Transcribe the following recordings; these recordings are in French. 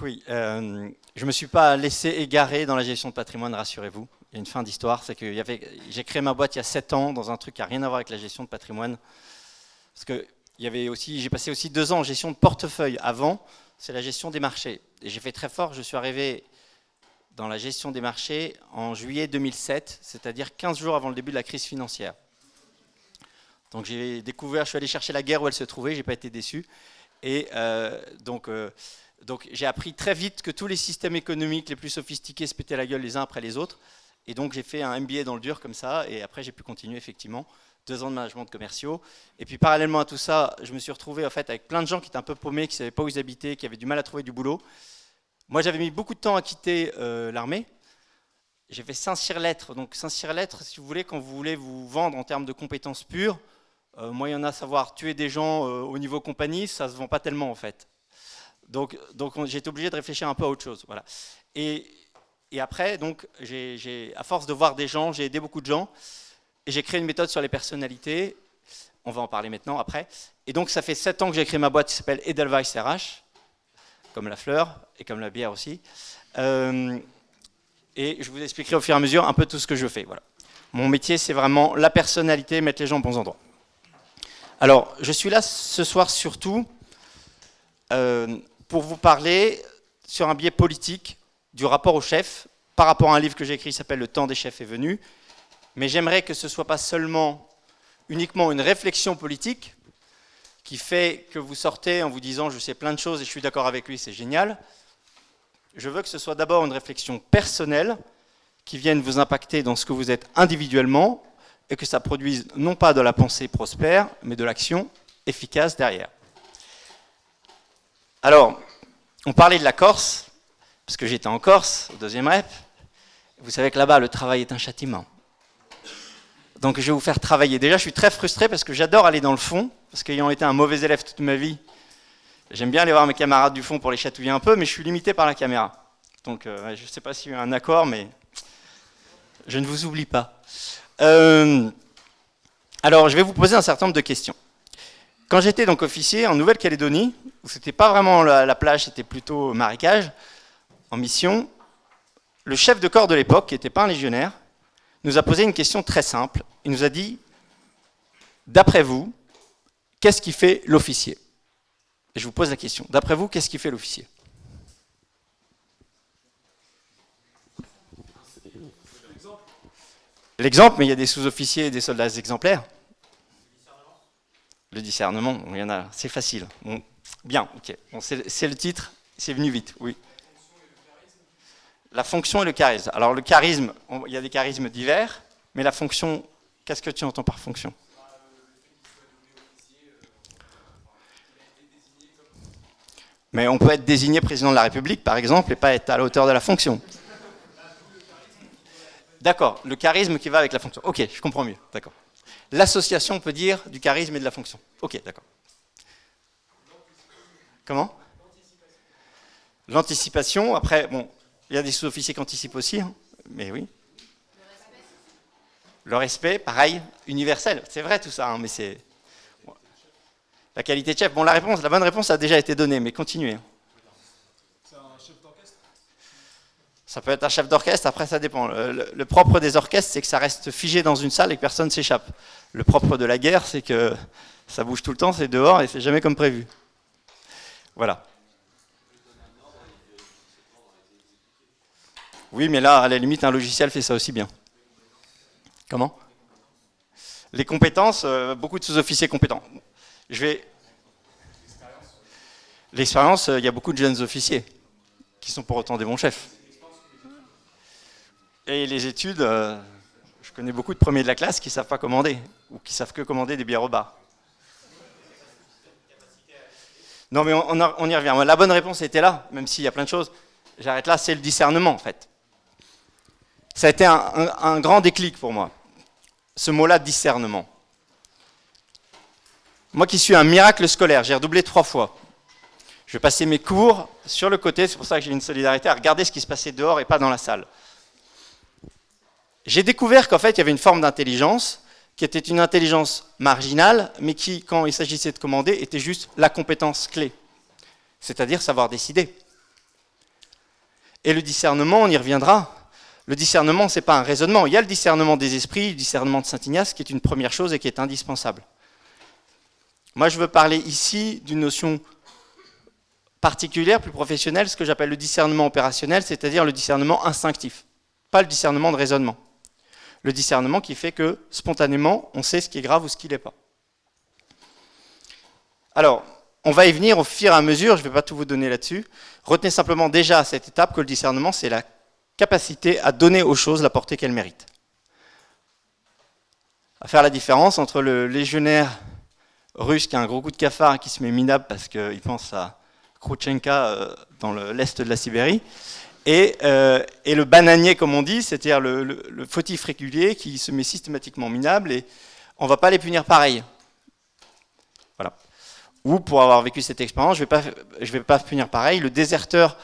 Oui, euh, je ne me suis pas laissé égarer dans la gestion de patrimoine, rassurez-vous. Il y a une fin d'histoire, c'est que j'ai créé ma boîte il y a 7 ans dans un truc qui n'a rien à voir avec la gestion de patrimoine. Parce que j'ai passé aussi deux ans en gestion de portefeuille. Avant, c'est la gestion des marchés. J'ai fait très fort, je suis arrivé dans la gestion des marchés en juillet 2007, c'est-à-dire 15 jours avant le début de la crise financière. Donc j'ai découvert, je suis allé chercher la guerre où elle se trouvait, j'ai pas été déçu. Et euh, donc, euh, donc j'ai appris très vite que tous les systèmes économiques les plus sophistiqués se pétaient la gueule les uns après les autres. Et donc j'ai fait un MBA dans le dur comme ça, et après j'ai pu continuer effectivement deux ans de management de commerciaux. Et puis parallèlement à tout ça, je me suis retrouvé en fait avec plein de gens qui étaient un peu paumés, qui ne savaient pas où ils habitaient, qui avaient du mal à trouver du boulot. Moi j'avais mis beaucoup de temps à quitter euh, l'armée. J'ai fait Saint-Cyr-Lettres. Donc Saint-Cyr-Lettres, si vous voulez, quand vous voulez vous vendre en termes de compétences pures, euh, moi il y en a savoir tuer des gens euh, au niveau compagnie, ça ne se vend pas tellement en fait. Donc, donc été obligé de réfléchir un peu à autre chose. Voilà. Et, et après, donc, à force de voir des gens, j'ai aidé beaucoup de gens. Et j'ai créé une méthode sur les personnalités. On va en parler maintenant, après. Et donc, ça fait 7 ans que j'ai créé ma boîte qui s'appelle Edelweiss RH, comme la fleur et comme la bière aussi. Euh, et je vous expliquerai au fur et à mesure un peu tout ce que je fais. Voilà. Mon métier, c'est vraiment la personnalité, mettre les gens aux bons endroits. Alors, je suis là ce soir surtout euh, pour vous parler sur un biais politique du rapport au chef par rapport à un livre que j'ai écrit qui s'appelle Le temps des chefs est venu, mais j'aimerais que ce ne soit pas seulement uniquement une réflexion politique qui fait que vous sortez en vous disant je sais plein de choses et je suis d'accord avec lui, c'est génial. Je veux que ce soit d'abord une réflexion personnelle qui vienne vous impacter dans ce que vous êtes individuellement et que ça produise non pas de la pensée prospère, mais de l'action efficace derrière. Alors, on parlait de la Corse, parce que j'étais en Corse, au deuxième rep. Vous savez que là-bas, le travail est un châtiment. Donc je vais vous faire travailler. Déjà, je suis très frustré parce que j'adore aller dans le fond, parce qu'ayant été un mauvais élève toute ma vie, j'aime bien aller voir mes camarades du fond pour les chatouiller un peu, mais je suis limité par la caméra. Donc euh, je ne sais pas s'il y a un accord, mais je ne vous oublie pas. Euh, alors, je vais vous poser un certain nombre de questions. Quand j'étais donc officier en Nouvelle-Calédonie, où c'était pas vraiment la, la plage, c'était plutôt marécage, en mission, le chef de corps de l'époque, qui n'était pas un légionnaire, nous a posé une question très simple. Il nous a dit, d'après vous, qu'est-ce qui fait l'officier? Je vous pose la question, d'après vous, qu'est-ce qui fait l'officier? L'exemple, mais il y a des sous-officiers et des soldats exemplaires. Le discernement, il y en a, c'est facile. Bien, ok. c'est le titre, c'est venu vite, oui. La fonction et le charisme. Alors le charisme, il y a des charismes divers, mais la fonction, qu'est-ce que tu entends par fonction? Mais on peut être désigné président de la République, par exemple, et pas être à la hauteur de la fonction. D'accord, le charisme qui va avec la fonction. Ok, je comprends mieux, d'accord. L'association, on peut dire, du charisme et de la fonction. Ok, d'accord. Comment L'anticipation, après, bon, il y a des sous-officiers qui anticipent aussi, hein, mais oui. Le respect, pareil, universel. C'est vrai tout ça, hein, mais c'est... La qualité de chef. Bon, la réponse, la bonne réponse a déjà été donnée, mais continuez. Hein. C'est un chef d'orchestre Ça peut être un chef d'orchestre, après ça dépend. Le, propre des orchestres, c'est que ça reste figé dans une salle et que personne ne s'échappe. Le propre de la guerre, c'est que ça bouge tout le temps, c'est dehors et c'est jamais comme prévu. Voilà. Oui, mais là, à la limite, un logiciel fait ça aussi bien. Comment? Les compétences, euh, beaucoup de sous-officiers compétents. Je. L'expérience, euh, il y a beaucoup de jeunes officiers qui sont pour autant des bons chefs. Et les études, euh, je connais beaucoup de premiers de la classe qui ne savent pas commander, ou qui savent que commander des bières au bar. Non, mais on, y revient. La bonne réponse était là, même s'il y a plein de choses. J'arrête là, c'est le discernement, en fait. Ça a été un, grand déclic pour moi, ce mot-là, discernement. Moi qui suis un miracle scolaire, j'ai redoublé trois fois. Je passais mes cours sur le côté, c'est pour ça que j'ai une solidarité, à regarder ce qui se passait dehors et pas dans la salle. J'ai découvert qu'en fait, il y avait une forme d'intelligence qui était une intelligence marginale, mais qui, quand il s'agissait de commander, était juste la compétence clé, c'est-à-dire savoir décider. Et le discernement, on y reviendra. Le discernement, ce n'est pas un raisonnement. Il y a le discernement des esprits, le discernement de Saint Ignace, qui est une première chose et qui est indispensable. Moi, je veux parler ici d'une notion particulière, plus professionnelle, ce que j'appelle le discernement opérationnel, c'est-à-dire le discernement instinctif, pas le discernement de raisonnement. Le discernement qui fait que, spontanément, on sait ce qui est grave ou ce qui n'est pas. Alors, on va y venir au fur et à mesure, je ne vais pas tout vous donner là-dessus. Retenez simplement déjà à cette étape que le discernement, c'est la capacité à donner aux choses la portée qu'elles méritent. À faire la différence entre le légionnaire russe qui a un gros coup de cafard et qui se met minable parce qu'il pense à Khrouchtchenka euh, dans l'est de la Sibérie, euh, et, le bananier, comme on dit, c'est-à-dire le, fautif régulier qui se met systématiquement minable, et on ne va pas les punir pareil. Voilà. Ou pour avoir vécu cette expérience, je ne vais, pas punir pareil. Le déserteur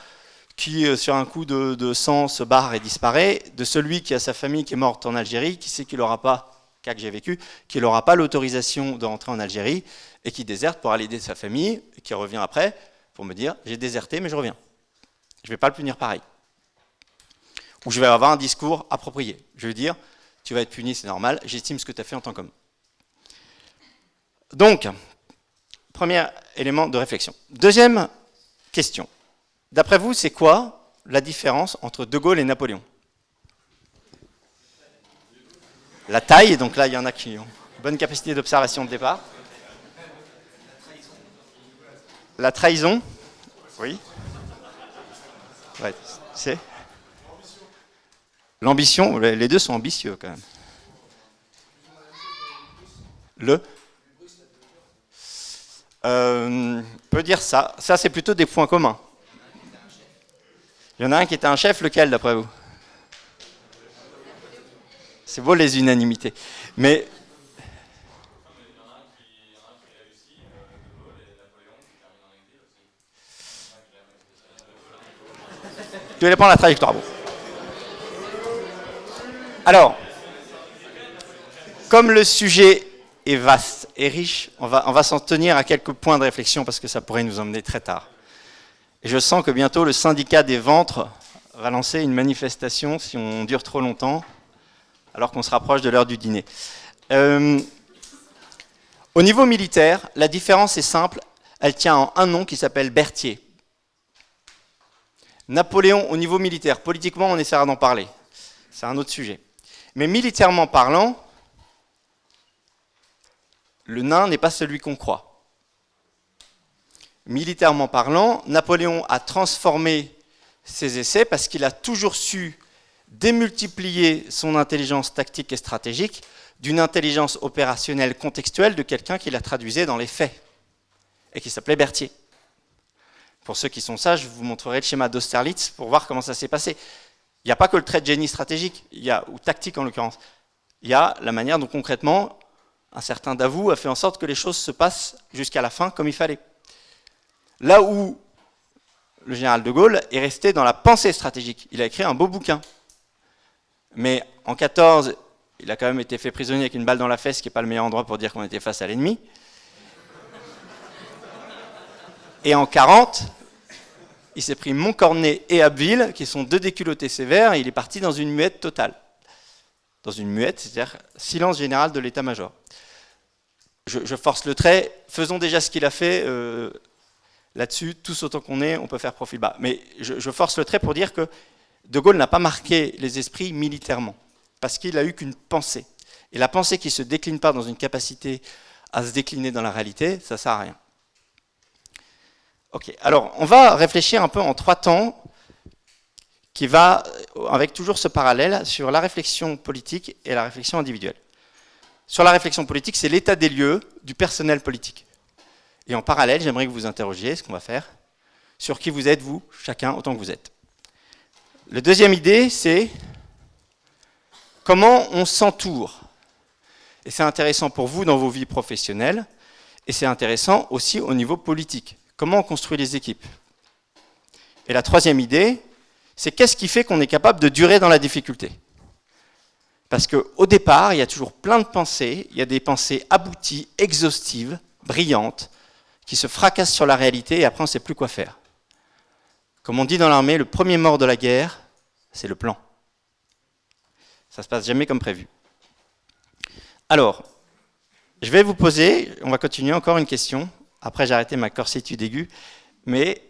qui, euh, sur un coup de, sang, se barre et disparaît, de celui qui a sa famille qui est morte en Algérie, qui sait qu'il n'aura pas, cas que j'ai vécu, qu'il n'aura pas l'autorisation de rentrer en Algérie, et qui déserte pour aller aider sa famille, et qui revient après, pour me dire j'ai déserté mais je reviens. Je ne vais pas le punir pareil. Ou je vais avoir un discours approprié. Je vais dire tu vas être puni, c'est normal, j'estime ce que tu as fait en tant qu'homme. Donc, premier élément de réflexion. Deuxième question. D'après vous, c'est quoi la différence entre De Gaulle et Napoléon? La taille, donc là il y en a qui ont bonne capacité d'observation de départ. La trahison? Oui. Ouais, L'ambition, les deux sont ambitieux quand même. Le euh, peut dire ça. Ça, c'est plutôt des points communs. Il y en a un qui était un chef, lequel d'après vous? C'est beau les unanimités. Mais Tu vais prendre la trajectoire. Alors, comme le sujet est vaste et riche, on va, on va s'en tenir à quelques points de réflexion parce que ça pourrait nous emmener très tard. Et je sens que bientôt le syndicat des ventres va lancer une manifestation si on dure trop longtemps, alors qu'on se rapproche de l'heure du dîner. Euh, au niveau militaire, la différence est simple, elle tient en un nom qui s'appelle Berthier. Napoléon au niveau militaire, politiquement on essaiera d'en parler, c'est un autre sujet. Mais militairement parlant, le nain n'est pas celui qu'on croit. Militairement parlant, Napoléon a transformé ses essais parce qu'il a toujours su démultiplier son intelligence tactique et stratégique d'une intelligence opérationnelle contextuelle de quelqu'un qui la traduisait dans les faits et qui s'appelait Berthier. Pour ceux qui sont sages, je vous montrerai le schéma d'Austerlitz pour voir comment ça s'est passé. Il n'y a pas que le trait de génie stratégique, il y a, ou tactique en l'occurrence. Il y a la manière dont concrètement, un certain Davout a fait en sorte que les choses se passent jusqu'à la fin comme il fallait. Là où le général de Gaulle est resté dans la pensée stratégique. Il a écrit un beau bouquin. Mais en 14, il a quand même été fait prisonnier avec une balle dans la fesse, ce qui n'est pas le meilleur endroit pour dire qu'on était face à l'ennemi. Et en 40, il s'est pris Montcornet et Abbeville, qui sont deux déculottés sévères, et il est parti dans une muette totale. Dans une muette, c'est-à-dire silence général de l'état-major. Je, force le trait, faisons déjà ce qu'il a fait euh, là-dessus, tous autant qu'on est, on peut faire profil bas. Mais je, je force le trait pour dire que De Gaulle n'a pas marqué les esprits militairement, parce qu'il a eu qu'une pensée. Et la pensée qui ne se décline pas dans une capacité à se décliner dans la réalité, ça ne sert à rien. Ok, alors on va réfléchir un peu en trois temps, qui va, avec toujours ce parallèle, sur la réflexion politique et la réflexion individuelle. Sur la réflexion politique, c'est l'état des lieux du personnel politique. Et en parallèle, j'aimerais que vous interrogiez, ce qu'on va faire, sur qui vous êtes, vous, chacun, autant que vous êtes. La deuxième idée, c'est comment on s'entoure. Et c'est intéressant pour vous dans vos vies professionnelles, et c'est intéressant aussi au niveau politique. Comment on construit les équipes Et la troisième idée, c'est qu'est-ce qui fait qu'on est capable de durer dans la difficulté? Parce qu'au départ, il y a toujours plein de pensées, il y a des pensées abouties, exhaustives, brillantes, qui se fracassent sur la réalité et après on ne sait plus quoi faire. Comme on dit dans l'armée, le premier mort de la guerre, c'est le plan. Ça ne se passe jamais comme prévu. Alors, je vais vous poser, on va continuer encore une question. Après, j'ai arrêté ma corsitude aiguë. Mais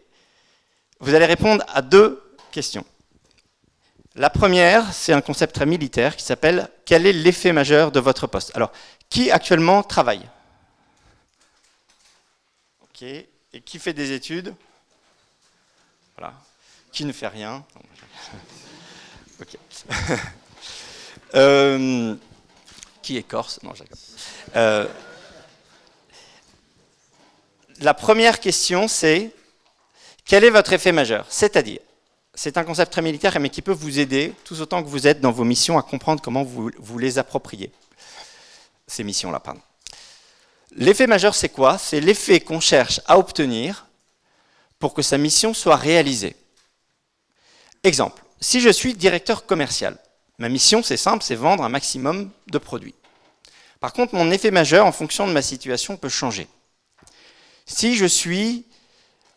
vous allez répondre à deux questions. La première, c'est un concept très militaire qui s'appelle « Quel est l'effet majeur de votre poste ?» Alors, qui actuellement travaille? Ok. Et qui fait des études? Voilà. Qui ne fait rien? Ok. Euh, qui est corse? Non, euh, la première question, c'est quel est votre effet majeur? C'est-à-dire, c'est un concept très militaire, mais qui peut vous aider, tout autant que vous êtes dans vos missions, à comprendre comment vous, les appropriez. Ces missions-là, pardon. L'effet majeur, c'est quoi? C'est l'effet qu'on cherche à obtenir pour que sa mission soit réalisée. Exemple, si je suis directeur commercial, ma mission, c'est simple, c'est vendre un maximum de produits. Par contre, mon effet majeur, en fonction de ma situation, peut changer. Si je suis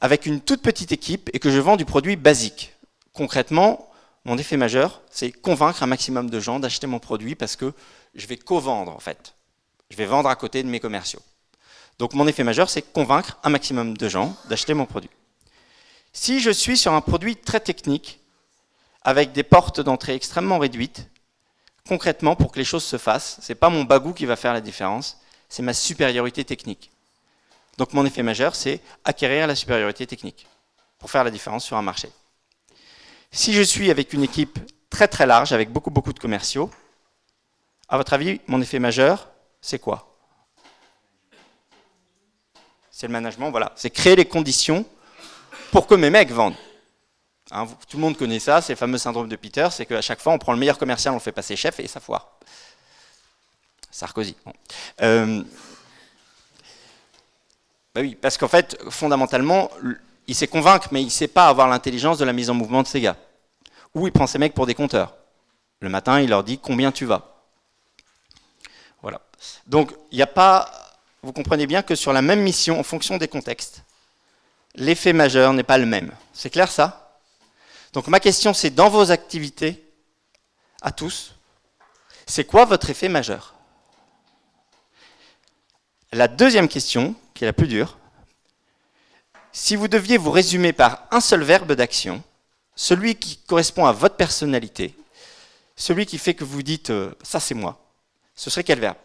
avec une toute petite équipe et que je vends du produit basique. Concrètement, mon effet majeur, c'est convaincre un maximum de gens d'acheter mon produit parce que je vais co-vendre en fait. Je vais vendre à côté de mes commerciaux. Donc mon effet majeur, c'est convaincre un maximum de gens d'acheter mon produit. Si je suis sur un produit très technique, avec des portes d'entrée extrêmement réduites, concrètement, pour que les choses se fassent, ce n'est pas mon bagou qui va faire la différence, c'est ma supériorité technique. Donc mon effet majeur, c'est acquérir la supériorité technique pour faire la différence sur un marché. Si je suis avec une équipe très très large, avec beaucoup beaucoup de commerciaux, à votre avis, mon effet majeur, c'est quoi? C'est le management, voilà. C'est créer les conditions pour que mes mecs vendent. Hein, tout le monde connaît ça, c'est le fameux syndrome de Peter, c'est qu'à chaque fois, on prend le meilleur commercial, on fait passer chef et ça foire. Sarkozy. Euh, bah oui, parce qu'en fait, fondamentalement, il sait convaincre, mais il sait pas avoir l'intelligence de la mise en mouvement de ses gars. Ou il prend ses mecs pour des compteurs. Le matin, il leur dit combien tu vas. Voilà. Donc, il n'y a pas... Vous comprenez bien que sur la même mission, en fonction des contextes, l'effet majeur n'est pas le même. C'est clair ça? Donc ma question, c'est dans vos activités, à tous, c'est quoi votre effet majeur? La deuxième question, qui est la plus dure. Si vous deviez vous résumer par un seul verbe d'action, celui qui correspond à votre personnalité, celui qui fait que vous dites euh, ça c'est moi », ce serait quel verbe?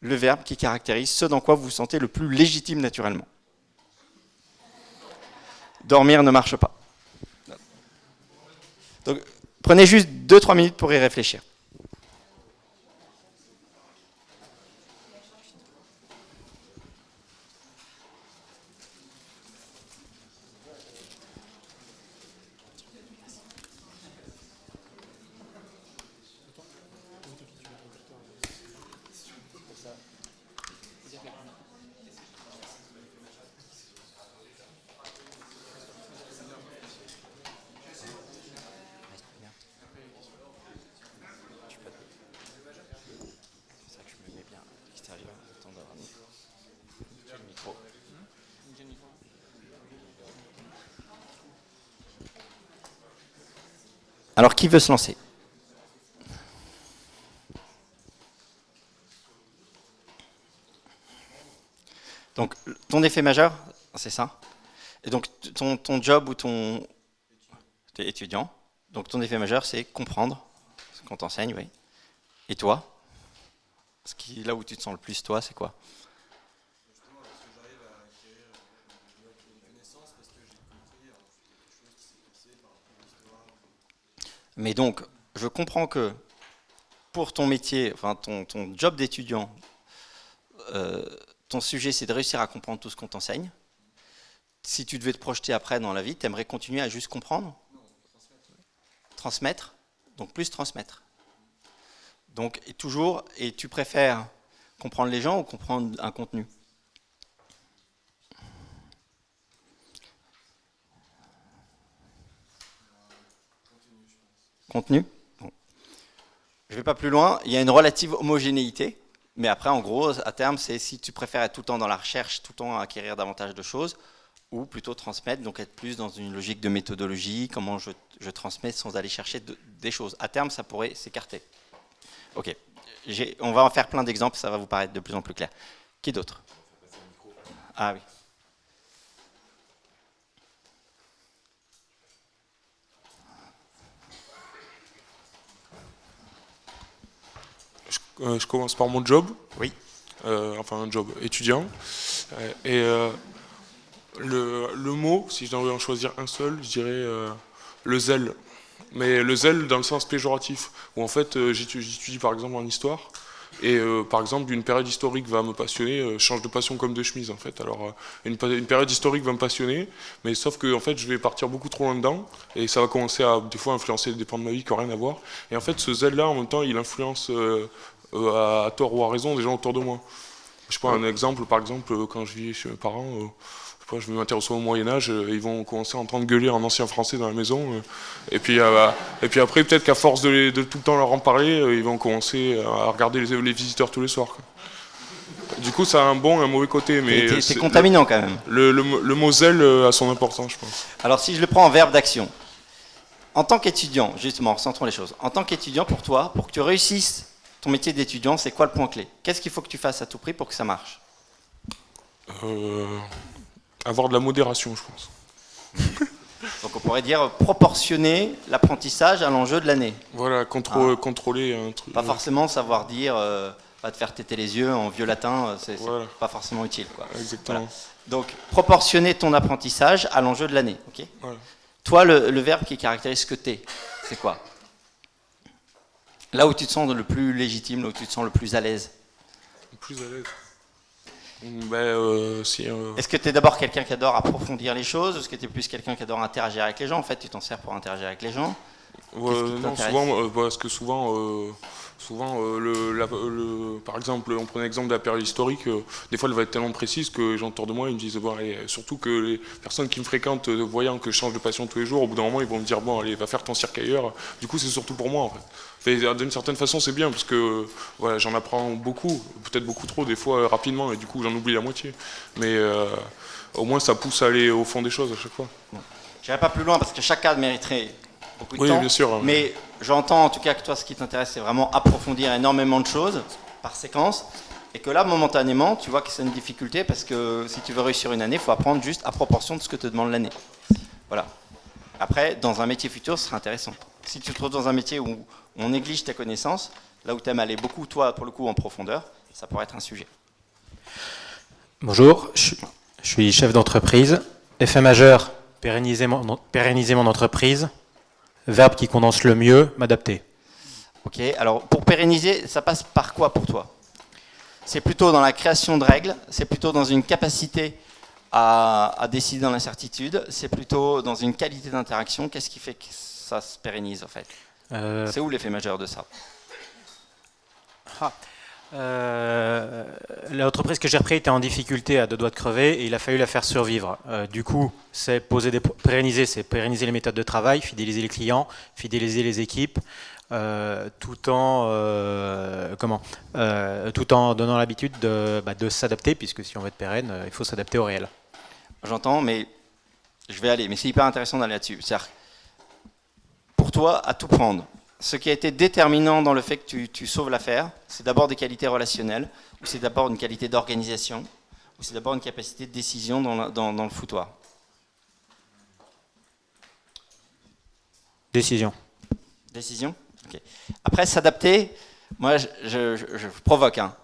Le verbe qui caractérise ce dans quoi vous vous sentez le plus légitime naturellement. Dormir ne marche pas. Donc, prenez juste 2-3 minutes pour y réfléchir. Alors, qui veut se lancer? Donc, ton effet majeur, c'est ça? Et donc, ton, ton job ou ton... Tu es étudiant. Donc, ton effet majeur, c'est comprendre ce qu'on t'enseigne, oui. Et toi? Ce qui, Là où tu te sens le plus, toi, c'est quoi? Mais donc, je comprends que pour ton métier, enfin ton, job d'étudiant, euh, ton sujet c'est de réussir à comprendre tout ce qu'on t'enseigne. Si tu devais te projeter après dans la vie, tu aimerais continuer à juste comprendre? Transmettre. Donc plus transmettre. Donc toujours, et tu préfères comprendre les gens ou comprendre un contenu? Contenu Je ne vais pas plus loin. Il y a une relative homogénéité. Mais après, en gros, à terme, c'est si tu préfères être tout le temps dans la recherche, tout le temps acquérir davantage de choses, ou plutôt transmettre, donc être plus dans une logique de méthodologie, comment je, transmets sans aller chercher des choses. À terme, ça pourrait s'écarter. Ok, on va en faire plein d'exemples, ça va vous paraître de plus en plus clair. Qui d'autre? Ah oui. Je, euh, commence par mon job. Oui. Euh, enfin, un job étudiant. Euh, et le, le, mot, si je devais en choisir un seul, je dirais le zèle. Mais le zèle dans le sens péjoratif, où en fait j'étudie par exemple en histoire, et euh, par exemple, une période historique va me passionner, euh, change de passion comme de chemise en fait. Alors euh, une, une, période historique va me passionner, mais sauf que en fait je vais partir beaucoup trop loin dedans et ça va commencer à des fois influencer des pans de ma vie qui n'ont rien à voir. Et en fait ce zèle-là en même temps il influence à, tort ou à raison des gens autour de moi. Je prends un exemple, par exemple quand je vis chez mes parents je vais m'intéresser au Moyen-Âge, euh, ils vont commencer à entendre gueuler en ancien français dans la maison. Euh. et, puis, euh, et puis après, peut-être qu'à force de, tout le temps leur en parler, ils vont commencer à regarder les, visiteurs tous les soirs. Du coup, ça a un bon et un mauvais côté. mais C'est contaminant quand même. Le, le, le mot zèle a son importance, je pense. Alors, si je le prends en verbe d'action, en tant qu'étudiant, justement, recentrons les choses, en tant qu'étudiant, pour toi, pour que tu réussisses ton métier d'étudiant, c'est quoi le point clé? Qu'est-ce qu'il faut que tu fasses à tout prix pour que ça marche? Avoir de la modération, je pense. Donc on pourrait dire proportionner l'apprentissage à l'enjeu de l'année. Voilà, ah. contrôler un truc. Pas forcément savoir dire, euh, pas te faire têter les yeux en vieux latin, euh, c'est pas forcément utile. Quoi. Exactement. Donc proportionner ton apprentissage à l'enjeu de l'année. ok? Toi, le, le, verbe qui caractérise ce que tu es, c'est quoi? Là où tu te sens le plus légitime, là où tu te sens le plus à l'aise. Le plus à l'aise. Ben, euh, euh, Est-ce que tu es d'abord quelqu'un qui adore approfondir les choses Est-ce que tu es plus quelqu'un qui adore interagir avec les gens? En fait, tu t'en sers pour interagir avec les gens. Non, souvent, euh, parce que souvent, souvent le, par exemple, on prenait l'exemple de la période historique, des fois elle va être tellement précise que les gens autour de moi ils me disent, bon, surtout que les personnes qui me fréquentent, voyant que je change de passion tous les jours, au bout d'un moment ils vont me dire, bon, allez, va faire ton cirque ailleurs. Du coup, c'est surtout pour moi en fait. D'une certaine façon, c'est bien parce que j'en apprends beaucoup, peut-être beaucoup trop des fois rapidement, et du coup j'en oublie la moitié. Mais euh, au moins ça pousse à aller au fond des choses à chaque fois. Je n'irai pas plus loin parce que cadre mériterait beaucoup de oui, temps. Bien sûr, mais j'entends en tout cas que toi, ce qui t'intéresse, c'est vraiment approfondir énormément de choses par séquence. Et que là, momentanément, tu vois que c'est une difficulté parce que si tu veux réussir une année, il faut apprendre juste à proportion de ce que te demande l'année. Voilà. Après, dans un métier futur, ce sera intéressant. Si tu te trouves dans un métier où on néglige tes connaissances, là où tu aimes aller beaucoup, toi, pour le coup, en profondeur, ça pourrait être un sujet. Bonjour, je, suis chef d'entreprise. Effet majeur, pérenniser mon, pérenniser mon entreprise. Verbe qui condense le mieux, m'adapter. Ok, alors pour pérenniser, ça passe par quoi pour toi? C'est plutôt dans la création de règles, c'est plutôt dans une capacité à, à décider dans l'incertitude, c'est plutôt dans une qualité d'interaction. Qu'est-ce qui fait que ça se pérennise en fait? Euh, C'est où l'effet majeur de ça? Ah. Euh, L'entreprise que j'ai repris était en difficulté à deux doigts de crever et il a fallu la faire survivre. Euh, du coup, c'est pérenniser, pérenniser les méthodes de travail, fidéliser les clients, fidéliser les équipes, tout en comment, tout en donnant l'habitude de, bah, de s'adapter, puisque si on veut être pérenne, il faut s'adapter au réel. J'entends, mais je vais aller. Mais c'est hyper intéressant d'aller là-dessus pour toi à tout prendre. Ce qui a été déterminant dans le fait que tu, sauves l'affaire, c'est d'abord des qualités relationnelles, ou c'est d'abord une qualité d'organisation, ou c'est d'abord une capacité de décision dans, le foutoir. Décision. Décision? Après, s'adapter, moi je, provoque. Hein.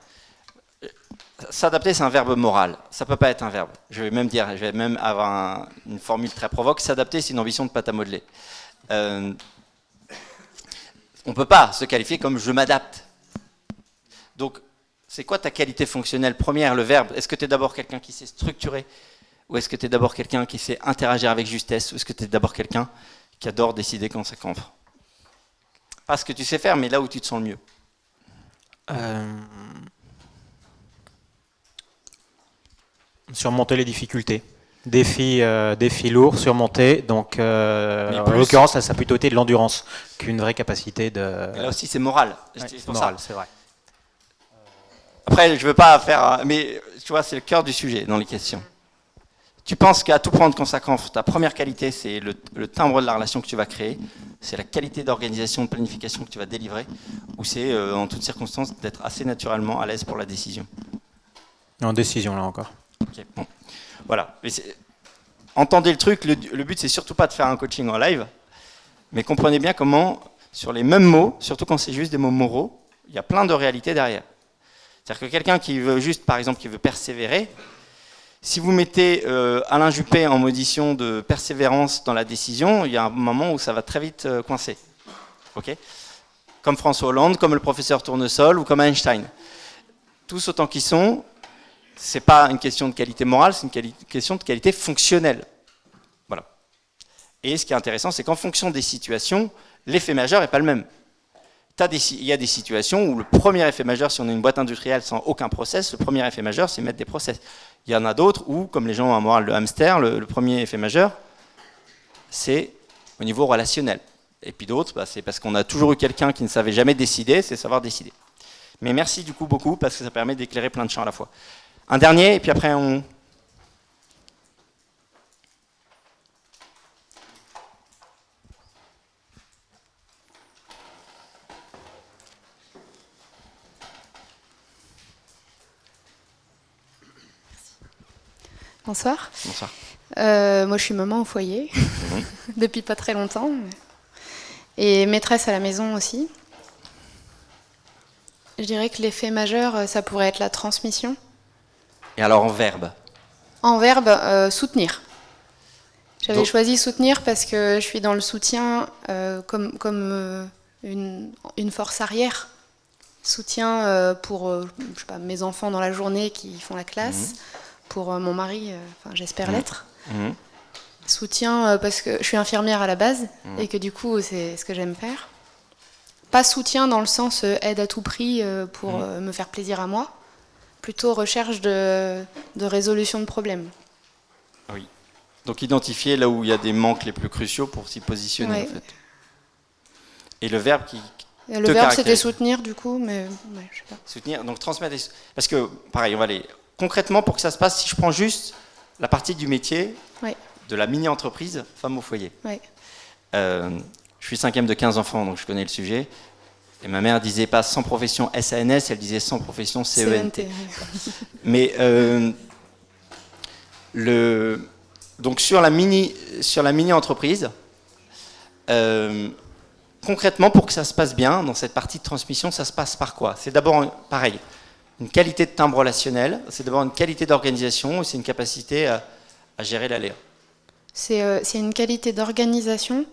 S'adapter, c'est un verbe moral. Ça ne peut pas être un verbe. Je vais même dire, je vais même avoir une formule très provoque. S'adapter, c'est une ambition de pâte à modeler. Euh, on ne peut pas se qualifier comme je m'adapte. Donc, c'est quoi ta qualité fonctionnelle première, le verbe? Est-ce que tu es d'abord quelqu'un qui sait structurer? Ou est-ce que tu es d'abord quelqu'un qui sait interagir avec justesse? Ou est-ce que tu es d'abord quelqu'un qui adore décider quand ça compte Pas ce que tu sais faire, mais là où tu te sens le mieux. Euh, surmonter les difficultés. Défi, euh, défi lourd, surmonté. Donc, euh, en l'occurrence, ça, ça a plutôt été de l'endurance qu'une vraie capacité de. là aussi, c'est moral. c'est moral, c'est vrai. Après, je veux pas faire, mais tu vois, c'est le cœur du sujet dans les questions. tu penses qu'à tout prendre consacrant, ta première qualité, c'est le, timbre de la relation que tu vas créer, c'est la qualité d'organisation, de planification que tu vas délivrer, ou c'est euh, en toutes circonstances d'être assez naturellement à l'aise pour la décision? En décision, là encore. Ok, bon. Voilà. entendez le truc, le, but c'est surtout pas de faire un coaching en live, mais comprenez bien comment, sur les mêmes mots, surtout quand c'est juste des mots moraux, il y a plein de réalités derrière. C'est-à-dire que quelqu'un qui veut juste, par exemple, qui veut persévérer, si vous mettez euh, Alain Juppé en modition de persévérance dans la décision, il y a un moment où ça va très vite euh, coincer. comme François Hollande, comme le professeur Tournesol ou comme Einstein. Tous autant qu'ils sont, ce n'est pas une question de qualité morale, c'est une question de qualité fonctionnelle. Voilà. Et ce qui est intéressant, c'est qu'en fonction des situations, l'effet majeur n'est pas le même. il y a des situations où le premier effet majeur, si on a une boîte industrielle sans aucun process, le premier effet majeur, c'est mettre des process. Il y en a d'autres où, comme les gens ont un moral de hamster, le, premier effet majeur, c'est au niveau relationnel. Et puis d'autres, bah, c'est parce qu'on a toujours eu quelqu'un qui ne savait jamais décider, c'est savoir décider. Mais merci du coup beaucoup, parce que ça permet d'éclairer plein de champs à la fois. Un dernier, et puis après on, Bonsoir. Bonsoir. Euh, moi, je suis maman au foyer, mhm. depuis pas très longtemps. Et maîtresse à la maison aussi. Je dirais que l'effet majeur, euh, ça pourrait être la transmission. Et alors en verbe En verbe, euh, soutenir. J'avais choisi soutenir parce que je suis dans le soutien comme, comme une, une, force arrière. Soutien pour je sais pas, mes enfants dans la journée qui font la classe. Mhm pour euh, mon mari, euh, enfin j'espère mmh. l'être. Mmh. Soutien euh, parce que je suis infirmière à la base et que du coup c'est ce que j'aime faire. Pas soutien dans le sens aide à tout prix pour me faire plaisir à moi, plutôt recherche de, résolution de problèmes. Oui. Donc identifier là où il y a des manques les plus cruciaux pour s'y positionner en fait. Et le verbe qui, le verbe, c'était soutenir, du coup, mais je sais pas. Soutenir, donc transmettre. Parce que, pareil, on va aller concrètement, pour que ça se passe, si je prends juste la partie du métier de la mini-entreprise femme au foyer. Euh, je suis cinquième de 15 enfants, donc je connais le sujet. Et ma mère disait pas sans profession SANS, elle disait sans profession CENT. E Mais euh, le, donc sur la mini, sur la mini entreprise, euh, concrètement pour que ça se passe bien dans cette partie de transmission, ça se passe par quoi? C'est d'abord pareil, une qualité de timbre relationnel, c'est d'abord une qualité d'organisation, c'est une capacité à, gérer l'aléa. Euh, c'est une qualité d'organisation.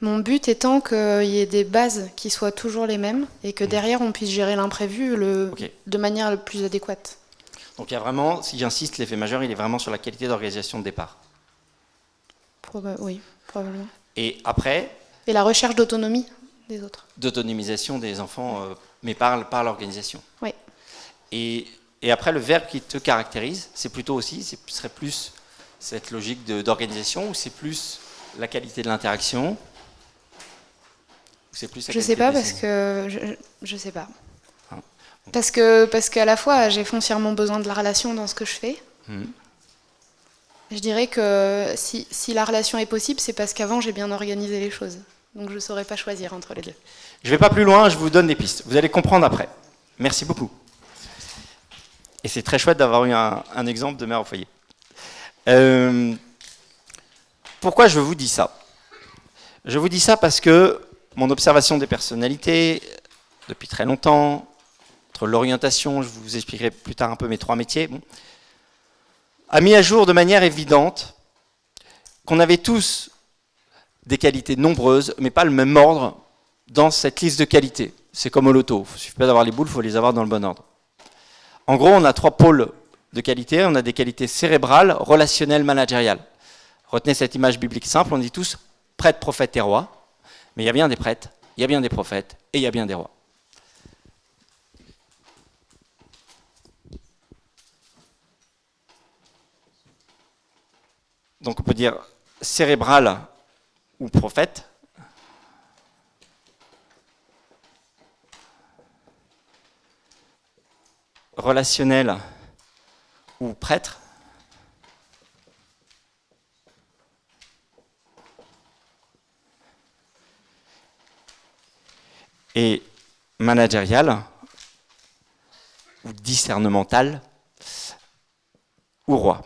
Mon but étant qu'il y ait des bases qui soient toujours les mêmes et que mmh. derrière on puisse gérer l'imprévu de manière la plus adéquate. Donc il y a vraiment, si j'insiste, l'effet majeur, il est vraiment sur la qualité d'organisation de départ. oui, probablement. Et après Et la recherche d'autonomie des autres. D'autonomisation des enfants, euh, mais par, par l'organisation. Oui. Et, après, le verbe qui te caractérise, c'est plutôt aussi, ce serait plus cette logique d'organisation ou c'est plus la qualité de l'interaction? C'est plus Je sais pas parce que je, je sais pas. Ah, parce que parce qu'à la fois j'ai foncièrement besoin de la relation dans ce que je fais. Hmm. Je dirais que si, si, la relation est possible, c'est parce qu'avant j'ai bien organisé les choses. Donc je ne saurais pas choisir entre les deux. Je ne vais pas plus loin, je vous donne des pistes. Vous allez comprendre après. Merci beaucoup. Et c'est très chouette d'avoir eu un, exemple de mère au foyer. Euh, pourquoi je vous dis ça? Je vous dis ça parce que mon observation des personnalités, depuis très longtemps, entre l'orientation, je vous expliquerai plus tard un peu mes trois métiers, a mis à jour de manière évidente qu'on avait tous des qualités nombreuses, mais pas le même ordre dans cette liste de qualités. C'est comme au loto, il ne suffit pas d'avoir les boules, il faut les avoir dans le bon ordre. En gros, on a trois pôles de qualité. On a des qualités cérébrales, relationnelles, managériales. Retenez cette image biblique simple, on dit tous prêtre, prophète et roi. Mais il y a bien des prêtres, il y a bien des prophètes et il y a bien des rois. Donc on peut dire cérébral ou prophète, relationnel ou prêtre, et managériale, ou discernementale, ou roi.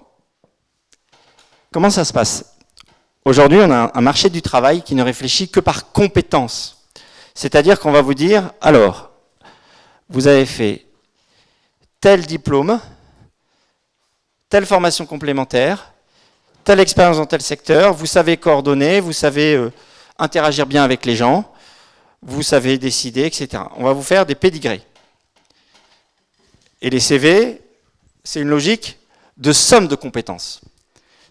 Comment ça se passe? Aujourd'hui, on a un marché du travail qui ne réfléchit que par compétence. C'est-à-dire qu'on va vous dire, alors, vous avez fait tel diplôme, telle formation complémentaire, telle expérience dans tel secteur, vous savez coordonner, vous savez euh, interagir bien avec les gens, vous savez décider, etc. On va vous faire des pédigrés. Et les CV, c'est une logique de somme de compétences.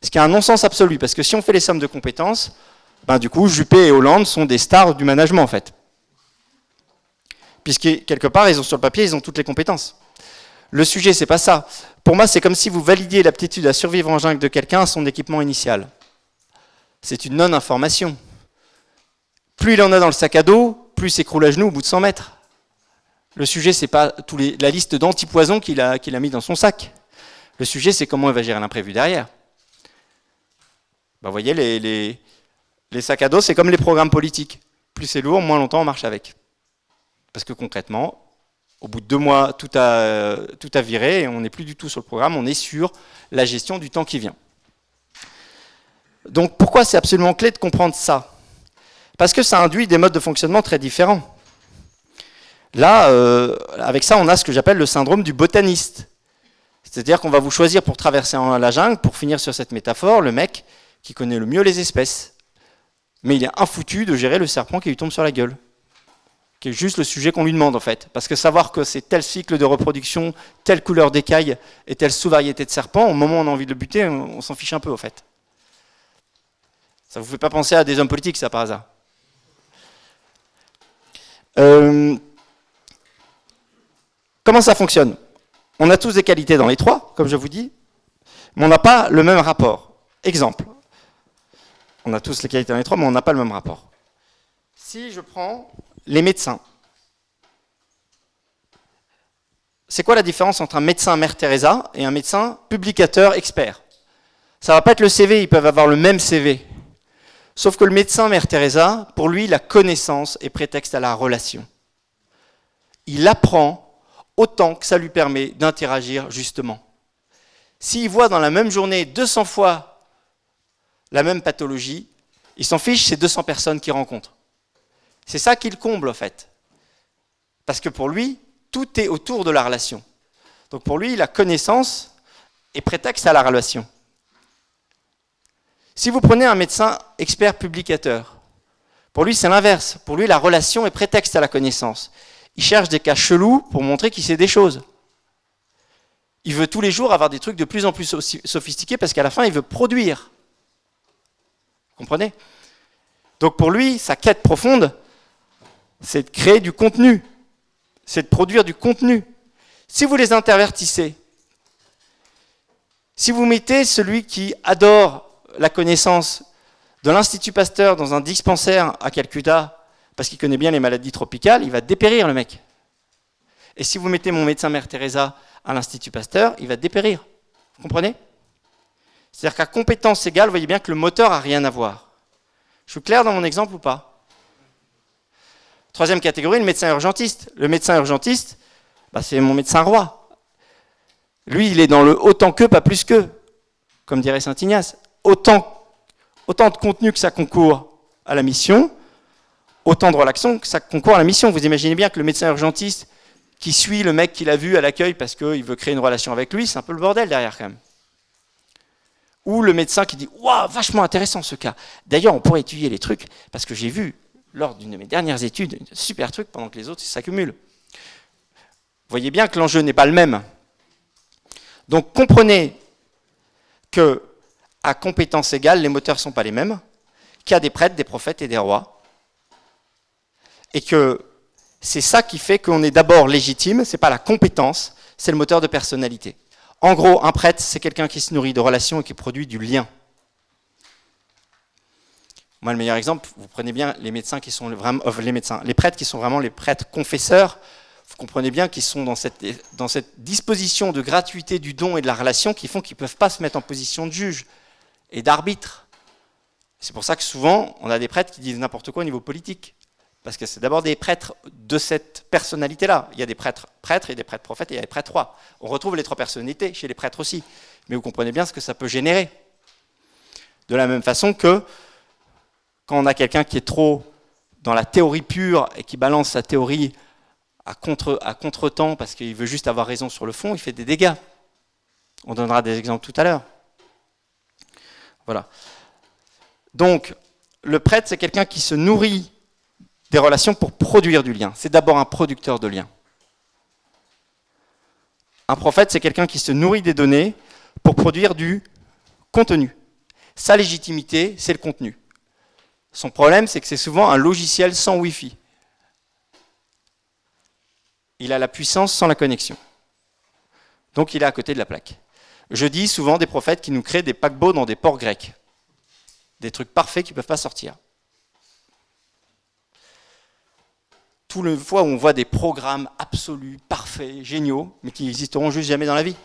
Ce qui a un non-sens absolu, parce que si on fait les sommes de compétences, ben du coup, Juppé et Hollande sont des stars du management, en fait. Puisque, quelque part, ils ont sur le papier, ils ont toutes les compétences. Le sujet, c'est pas ça. Pour moi, c'est comme si vous validiez l'aptitude à survivre en jungle de quelqu'un à son équipement initial. C'est une non-information. Plus il en a dans le sac à dos, plus s'écroule à genoux au bout de 100 mètres. Le sujet, c'est pas la liste d'antipoisons qu'il a, qu'il a mis dans son sac. Le sujet, c'est comment il va gérer l'imprévu derrière. Bah, vous voyez, les, les, les sacs à dos, c'est comme les programmes politiques. Plus c'est lourd, moins longtemps on marche avec. Parce que concrètement, au bout de deux mois, tout a, tout a viré et on n'est plus du tout sur le programme, on est sur la gestion du temps qui vient. Donc pourquoi c'est absolument clé de comprendre ça? Parce que ça induit des modes de fonctionnement très différents. Là, euh, avec ça, on a ce que j'appelle le syndrome du botaniste. C'est-à-dire qu'on va vous choisir pour traverser la jungle, pour finir sur cette métaphore, le mec qui connaît le mieux les espèces. Mais il est infoutu de gérer le serpent qui lui tombe sur la gueule qui est juste le sujet qu'on lui demande en fait. Parce que savoir que c'est tel cycle de reproduction, telle couleur d'écaille et telle sous-variété de serpent, au moment où on a envie de le buter, on, s'en fiche un peu en fait. Ça vous fait pas penser à des hommes politiques, ça par hasard euh, Comment ça fonctionne? On a tous des qualités dans les trois, comme je vous dis, mais on n'a pas le même rapport. Exemple. On a tous les qualités dans les trois, mais on n'a pas le même rapport. Si je prends les médecins. C'est quoi la différence entre un médecin Mère Teresa et un médecin publicateur expert? Ça va pas être le CV, ils peuvent avoir le même CV. Sauf que le médecin Mère Teresa, pour lui, la connaissance est prétexte à la relation. Il apprend autant que ça lui permet d'interagir justement. S'il voit dans la même journée 200 fois la même pathologie, il s'en fiche, c'est 200 personnes qu'il rencontre. C'est ça qu'il comble, en fait. Parce que pour lui, tout est autour de la relation. Donc pour lui, la connaissance est prétexte à la relation. Si vous prenez un médecin expert publicateur, pour lui, c'est l'inverse. Pour lui, la relation est prétexte à la connaissance. Il cherche des cas chelous pour montrer qu'il sait des choses. Il veut tous les jours avoir des trucs de plus en plus sophistiqués parce qu'à la fin, il veut produire. Vous comprenez? Donc pour lui, sa quête profonde, c'est de créer du contenu, c'est de produire du contenu. Si vous les intervertissez, si vous mettez celui qui adore la connaissance de l'Institut Pasteur dans un dispensaire à Calcutta, parce qu'il connaît bien les maladies tropicales, il va dépérir le mec. Et si vous mettez mon médecin Mère Teresa à l'Institut Pasteur, il va dépérir. Vous comprenez? C'est-à-dire qu'à compétence égale, vous voyez bien que le moteur n'a rien à voir. Je suis clair dans mon exemple ou pas? Troisième catégorie, le médecin urgentiste. Le médecin urgentiste, bah, c'est mon médecin roi. Lui, il est dans le autant que, pas plus que, comme dirait Saint Ignace. Autant, de contenu que ça concourt à la mission, autant de relaxation que ça concourt à la mission. Vous imaginez bien que le médecin urgentiste qui suit le mec qu'il a vu à l'accueil parce qu'il veut créer une relation avec lui, c'est un peu le bordel derrière quand même. Ou le médecin qui dit Waouh, vachement intéressant ce cas. D'ailleurs, on pourrait étudier les trucs parce que j'ai vu lors d'une de mes dernières études, un super truc pendant que les autres s'accumulent. Vous voyez bien que l'enjeu n'est pas le même. Donc comprenez que à compétence égale, les moteurs ne sont pas les mêmes, qu'il y a des prêtres, des prophètes et des rois, et que c'est ça qui fait qu'on est d'abord légitime, ce n'est pas la compétence, c'est le moteur de personnalité. En gros, un prêtre, c'est quelqu'un qui se nourrit de relations et qui produit du lien. Moi, le meilleur exemple, vous prenez bien les médecins qui sont vraiment, euh, les médecins, les prêtres qui sont vraiment les prêtres confesseurs. Vous comprenez bien qu'ils sont dans cette, dans cette disposition de gratuité du don et de la relation qui font qu'ils ne peuvent pas se mettre en position de juge et d'arbitre. C'est pour ça que souvent, on a des prêtres qui disent n'importe quoi au niveau politique. Parce que c'est d'abord des prêtres de cette personnalité-là. Il y a des prêtres prêtres et des prêtres prophètes et il y a des prêtres rois. On retrouve les trois personnalités chez les prêtres aussi. Mais vous comprenez bien ce que ça peut générer. De la même façon que quand on a quelqu'un qui est trop dans la théorie pure et qui balance sa théorie à contre, à contre-temps parce qu'il veut juste avoir raison sur le fond, il fait des dégâts. On donnera des exemples tout à l'heure. Voilà. Donc, le prêtre, c'est quelqu'un qui se nourrit des relations pour produire du lien. C'est d'abord un producteur de liens. Un prophète, c'est quelqu'un qui se nourrit des données pour produire du contenu. Sa légitimité, c'est le contenu. Son problème, c'est que c'est souvent un logiciel sans Wi-Fi. Il a la puissance sans la connexion. Donc il est à côté de la plaque. Je dis souvent des prophètes qui nous créent des paquebots dans des ports grecs. Des trucs parfaits qui ne peuvent pas sortir. Tout le fois où on voit des programmes absolus, parfaits, géniaux, mais qui n'existeront juste jamais dans la vie.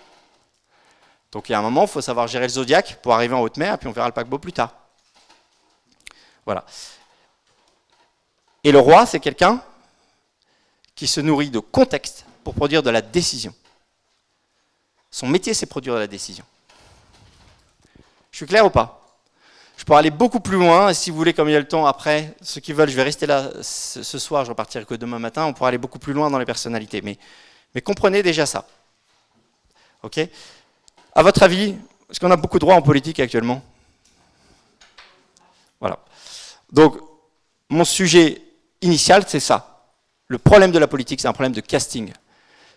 Donc il y a un moment, il faut savoir gérer le zodiaque pour arriver en haute mer, et puis on verra le paquebot plus tard. Voilà. Et le roi, c'est quelqu'un qui se nourrit de contexte pour produire de la décision. Son métier, c'est produire la décision. Je suis clair ou pas? Je pourrais aller beaucoup plus loin, et si vous voulez, comme il y a le temps après, ceux qui veulent, je vais rester là ce soir, je repartirai que demain matin, on pourra aller beaucoup plus loin dans les personnalités. Mais, mais comprenez déjà ça. Ok? À votre avis, est-ce qu'on a beaucoup de droits en politique actuellement? Voilà. Donc, mon sujet initial, c'est ça. Le problème de la politique, c'est un problème de casting.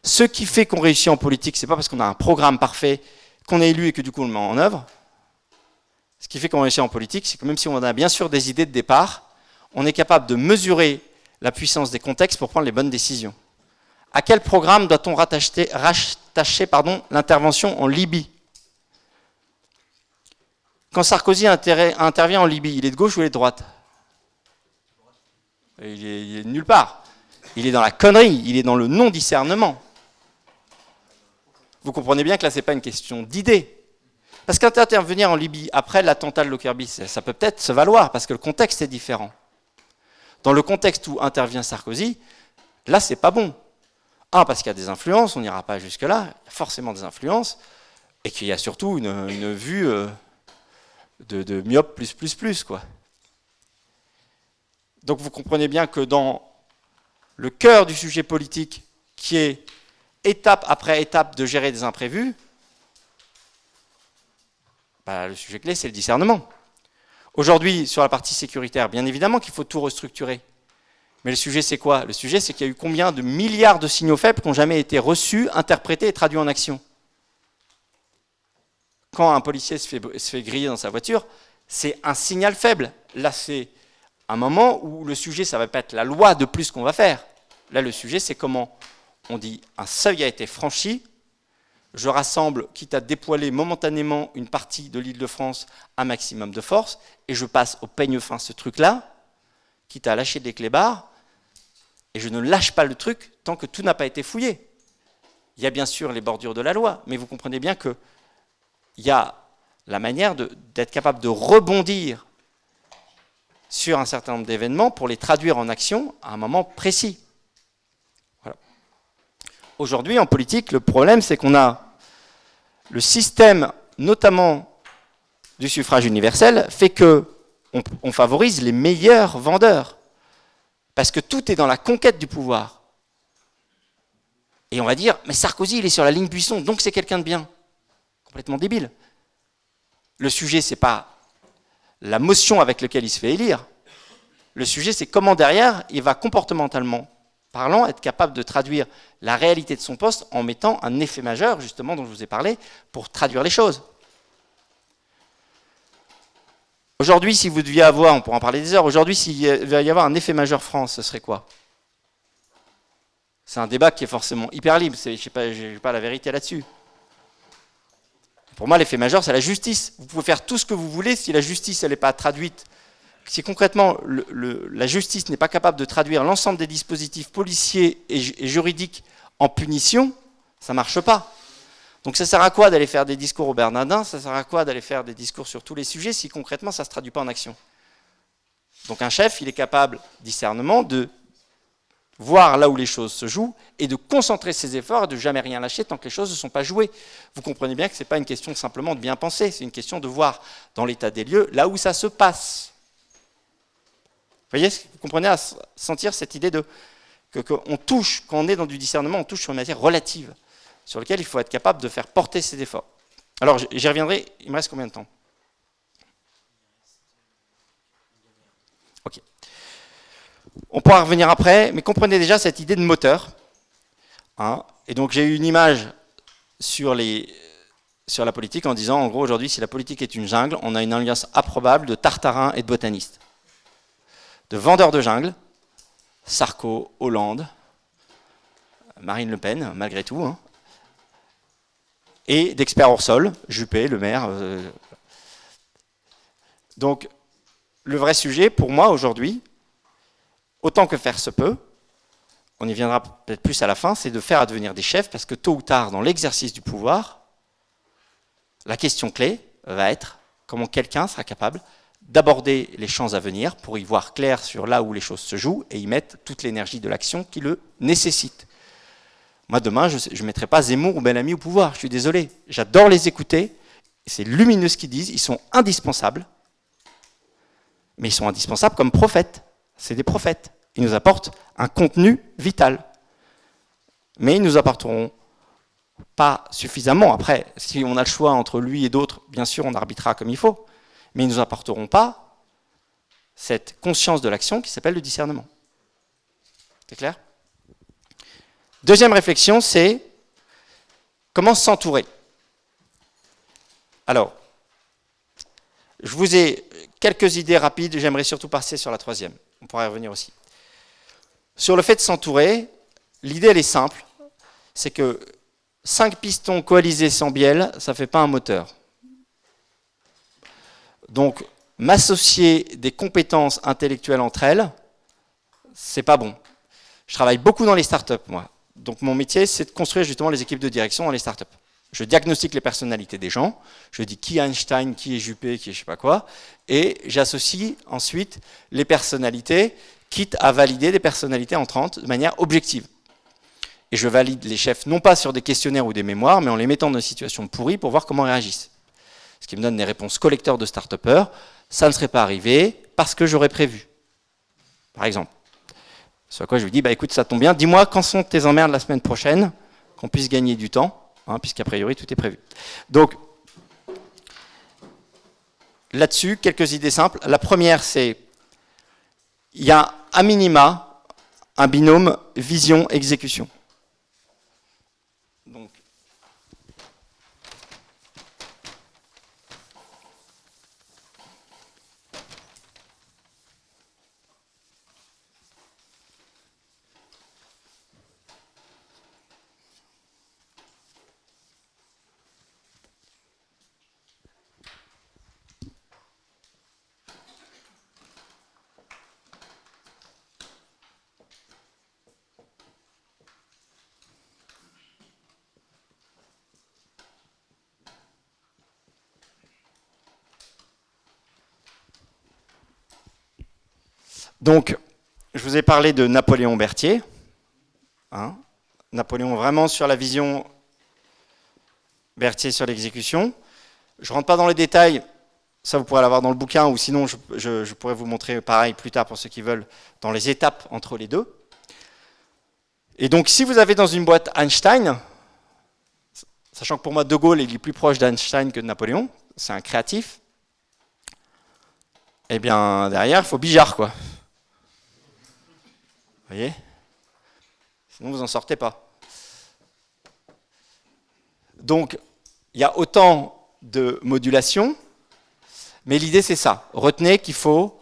Ce qui fait qu'on réussit en politique, c'est pas parce qu'on a un programme parfait, qu'on est élu et que du coup on le met en œuvre. Ce qui fait qu'on réussit en politique, c'est que même si on a bien sûr des idées de départ, on est capable de mesurer la puissance des contextes pour prendre les bonnes décisions. À quel programme doit-on rattacher, l'intervention en Libye? Quand Sarkozy intervient en Libye, il est de gauche ou il est de droite? Il est, nulle part. Il est dans la connerie, il est dans le non-discernement. Vous comprenez bien que là, ce n'est pas une question d'idée. Parce qu'intervenir en Libye après l'attentat de Lockerbie, ça peut peut-être se valoir, parce que le contexte est différent. Dans le contexte où intervient Sarkozy, là, c'est pas bon. Un, parce qu'il y a des influences, on n'ira pas jusque-là, forcément des influences, et qu'il y a surtout une, vue euh, de, de myope plus plus plus, quoi. Donc vous comprenez bien que dans le cœur du sujet politique, qui est étape après étape de gérer des imprévus, bah, le sujet clé, c'est le discernement. Aujourd'hui, sur la partie sécuritaire, bien évidemment qu'il faut tout restructurer. Mais le sujet, c'est quoi? Le sujet, c'est qu'il y a eu combien de milliards de signaux faibles qui n'ont jamais été reçus, interprétés et traduits en action? Quand un policier se fait, griller dans sa voiture, c'est un signal faible. Là, c'est un moment où le sujet, ça va pas être la loi de plus qu'on va faire. Là, le sujet, c'est comment on dit un seuil a été franchi, je rassemble, quitte à dépoiler momentanément une partie de l'île de France, un maximum de force, et je passe au peigne fin ce truc-là, quitte à lâcher des clébards, et je ne lâche pas le truc tant que tout n'a pas été fouillé. Il y a bien sûr les bordures de la loi, mais vous comprenez bien qu'il y a la manière d'être capable de rebondir sur un certain nombre d'événements pour les traduire en action à un moment précis. Aujourd'hui, en politique, le problème, c'est qu'on a le système, notamment du suffrage universel, fait que on, favorise les meilleurs vendeurs. Parce que tout est dans la conquête du pouvoir. Et on va dire, mais Sarkozy, il est sur la ligne buisson, donc c'est quelqu'un de bien. Complètement débile. Le sujet, c'est pas la motion avec laquelle il se fait élire. Le sujet, c'est comment derrière, il va comportementalement parlant être capable de traduire la réalité de son poste en mettant un effet majeur, justement, dont je vous ai parlé, pour traduire les choses. Aujourd'hui, si vous deviez avoir, on pourra en parler des heures, aujourd'hui, s'il devait y avoir un effet majeur France, ce serait quoi? C'est un débat qui est forcément hyper libre, je n'ai pas, pas la vérité là-dessus. Pour moi, l'effet majeur, c'est la justice. Vous pouvez faire tout ce que vous voulez, si la justice n'est pas traduite, si concrètement la justice n'est pas capable de traduire l'ensemble des dispositifs policiers et, juridiques en punition, ça ne marche pas. Donc ça sert à quoi d'aller faire des discours au Bernardin? Ça sert à quoi d'aller faire des discours sur tous les sujets si concrètement ça ne se traduit pas en action? Donc un chef, il est capable, discernement, de voir là où les choses se jouent et de concentrer ses efforts et de jamais rien lâcher tant que les choses ne sont pas jouées. Vous comprenez bien que ce n'est pas une question simplement de bien penser, c'est une question de voir dans l'état des lieux là où ça se passe. Vous voyez, vous comprenez à sentir cette idée de qu'on touche, quand on est dans du discernement, on touche sur une matière relative, sur laquelle il faut être capable de faire porter ses efforts. Alors j'y reviendrai, il me reste combien de temps? Ok. On pourra revenir après, mais comprenez déjà cette idée de moteur. Hein. et donc j'ai eu une image sur, la politique en disant, en gros, aujourd'hui, si la politique est une jungle, on a une alliance improbable de tartarins et de botanistes. De vendeurs de jungle, Sarko, Hollande, Marine Le Pen, malgré tout, hein. et d'experts hors sol, Juppé, le maire. Euh. Donc, le vrai sujet, pour moi, aujourd'hui, autant que faire se peut, on y viendra peut-être plus à la fin, c'est de faire advenir des chefs, parce que tôt ou tard, dans l'exercice du pouvoir, la question clé va être comment quelqu'un sera capable d'aborder les champs à venir pour y voir clair sur là où les choses se jouent et y mettre toute l'énergie de l'action qui le nécessite. Moi, demain, je ne mettrai pas Zemmour ou Bellamy au pouvoir, je suis désolé. J'adore les écouter, c'est lumineux ce qu'ils disent, ils sont indispensables, mais ils sont indispensables comme prophètes c'est des prophètes. Ils nous apportent un contenu vital. Mais ils ne nous apporteront pas suffisamment. Après, si on a le choix entre lui et d'autres, bien sûr, on arbitrera comme il faut. Mais ils ne nous apporteront pas cette conscience de l'action qui s'appelle le discernement. C'est clair? Deuxième réflexion, c'est comment s'entourer? Alors, je vous ai quelques idées rapides, j'aimerais surtout passer sur la troisième on pourra y revenir aussi. Sur le fait de s'entourer, l'idée elle est simple, c'est que 5 pistons coalisés sans bielle, ça ne fait pas un moteur. Donc, m'associer des compétences intellectuelles entre elles, c'est pas bon. Je travaille beaucoup dans les startups, moi. Donc, mon métier, c'est de construire justement les équipes de direction dans les startups. Je diagnostique les personnalités des gens, je dis qui est Einstein, qui est Juppé, qui est je sais pas quoi, et j'associe ensuite les personnalités, quitte à valider des personnalités entrantes de manière objective. Et je valide les chefs non pas sur des questionnaires ou des mémoires, mais en les mettant dans une situation pourrie pour voir comment ils réagissent. Qui me donne des réponses collecteurs de start ça ne serait pas arrivé parce que j'aurais prévu. Par exemple. Sur quoi je lui dis, bah écoute, ça tombe bien, dis-moi quand sont tes emmerdes la semaine prochaine, qu'on puisse gagner du temps. Hein, puisqu'a priori tout est prévu. Donc, là-dessus, quelques idées simples. La première, c'est il y a à minima un binôme vision-exécution. Donc, je vous ai parlé de Napoléon Berthier. Hein. Napoléon vraiment sur la vision, Berthier sur l'exécution. Je ne rentre pas dans les détails, ça vous pourrez l'avoir dans le bouquin, ou sinon je, pourrais vous montrer pareil plus tard pour ceux qui veulent, dans les étapes entre les deux. Et donc si vous avez dans une boîte Einstein, sachant que pour moi De Gaulle est plus proche d'Einstein que de Napoléon, c'est un créatif, eh bien derrière il faut Bijard quoi voyez Sinon, vous n'en sortez pas. Donc, il y a autant de modulation, mais l'idée, c'est ça. Retenez qu'il faut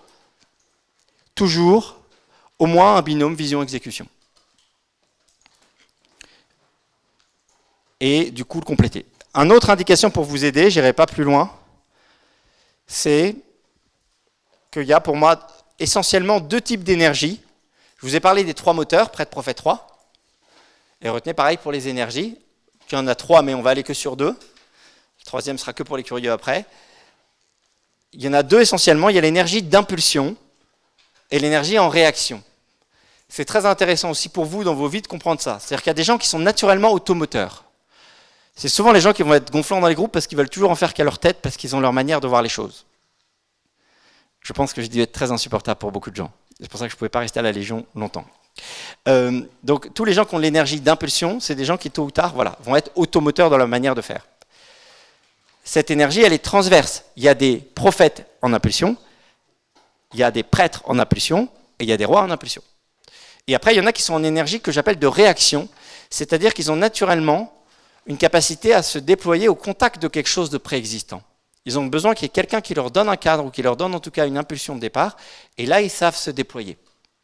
toujours au moins un binôme vision-exécution. Et du coup, le compléter. Une autre indication pour vous aider, j'irai pas plus loin, c'est qu'il y a pour moi essentiellement deux types d'énergie je vous ai parlé des trois moteurs, près de Prophet 3. Et retenez pareil pour les énergies. Il y en a trois, mais on va aller que sur deux. Le troisième sera que pour les curieux après. Il y en a deux essentiellement. Il y a l'énergie d'impulsion, et l'énergie en réaction. C'est très intéressant aussi pour vous dans vos vies de comprendre ça. C'est-à-dire qu'il y a des gens qui sont naturellement automoteurs. C'est souvent les gens qui vont être gonflants dans les groupes parce qu'ils veulent toujours en faire qu'à leur tête, parce qu'ils ont leur manière de voir les choses. Je pense que j'ai dû être très insupportable pour beaucoup de gens. C'est pour ça que je ne pouvais pas rester à la Légion longtemps. Euh, donc tous les gens qui ont l'énergie d'impulsion, c'est des gens qui tôt ou tard voilà, vont être automoteurs dans leur manière de faire. Cette énergie, elle est transverse. Il y a des prophètes en impulsion, il y a des prêtres en impulsion, et il y a des rois en impulsion. Et après, il y en a qui sont en énergie que j'appelle de réaction, c'est-à-dire qu'ils ont naturellement une capacité à se déployer au contact de quelque chose de préexistant. Ils ont besoin qu'il y ait quelqu'un qui leur donne un cadre ou qui leur donne en tout cas une impulsion de départ, et là, ils savent se déployer.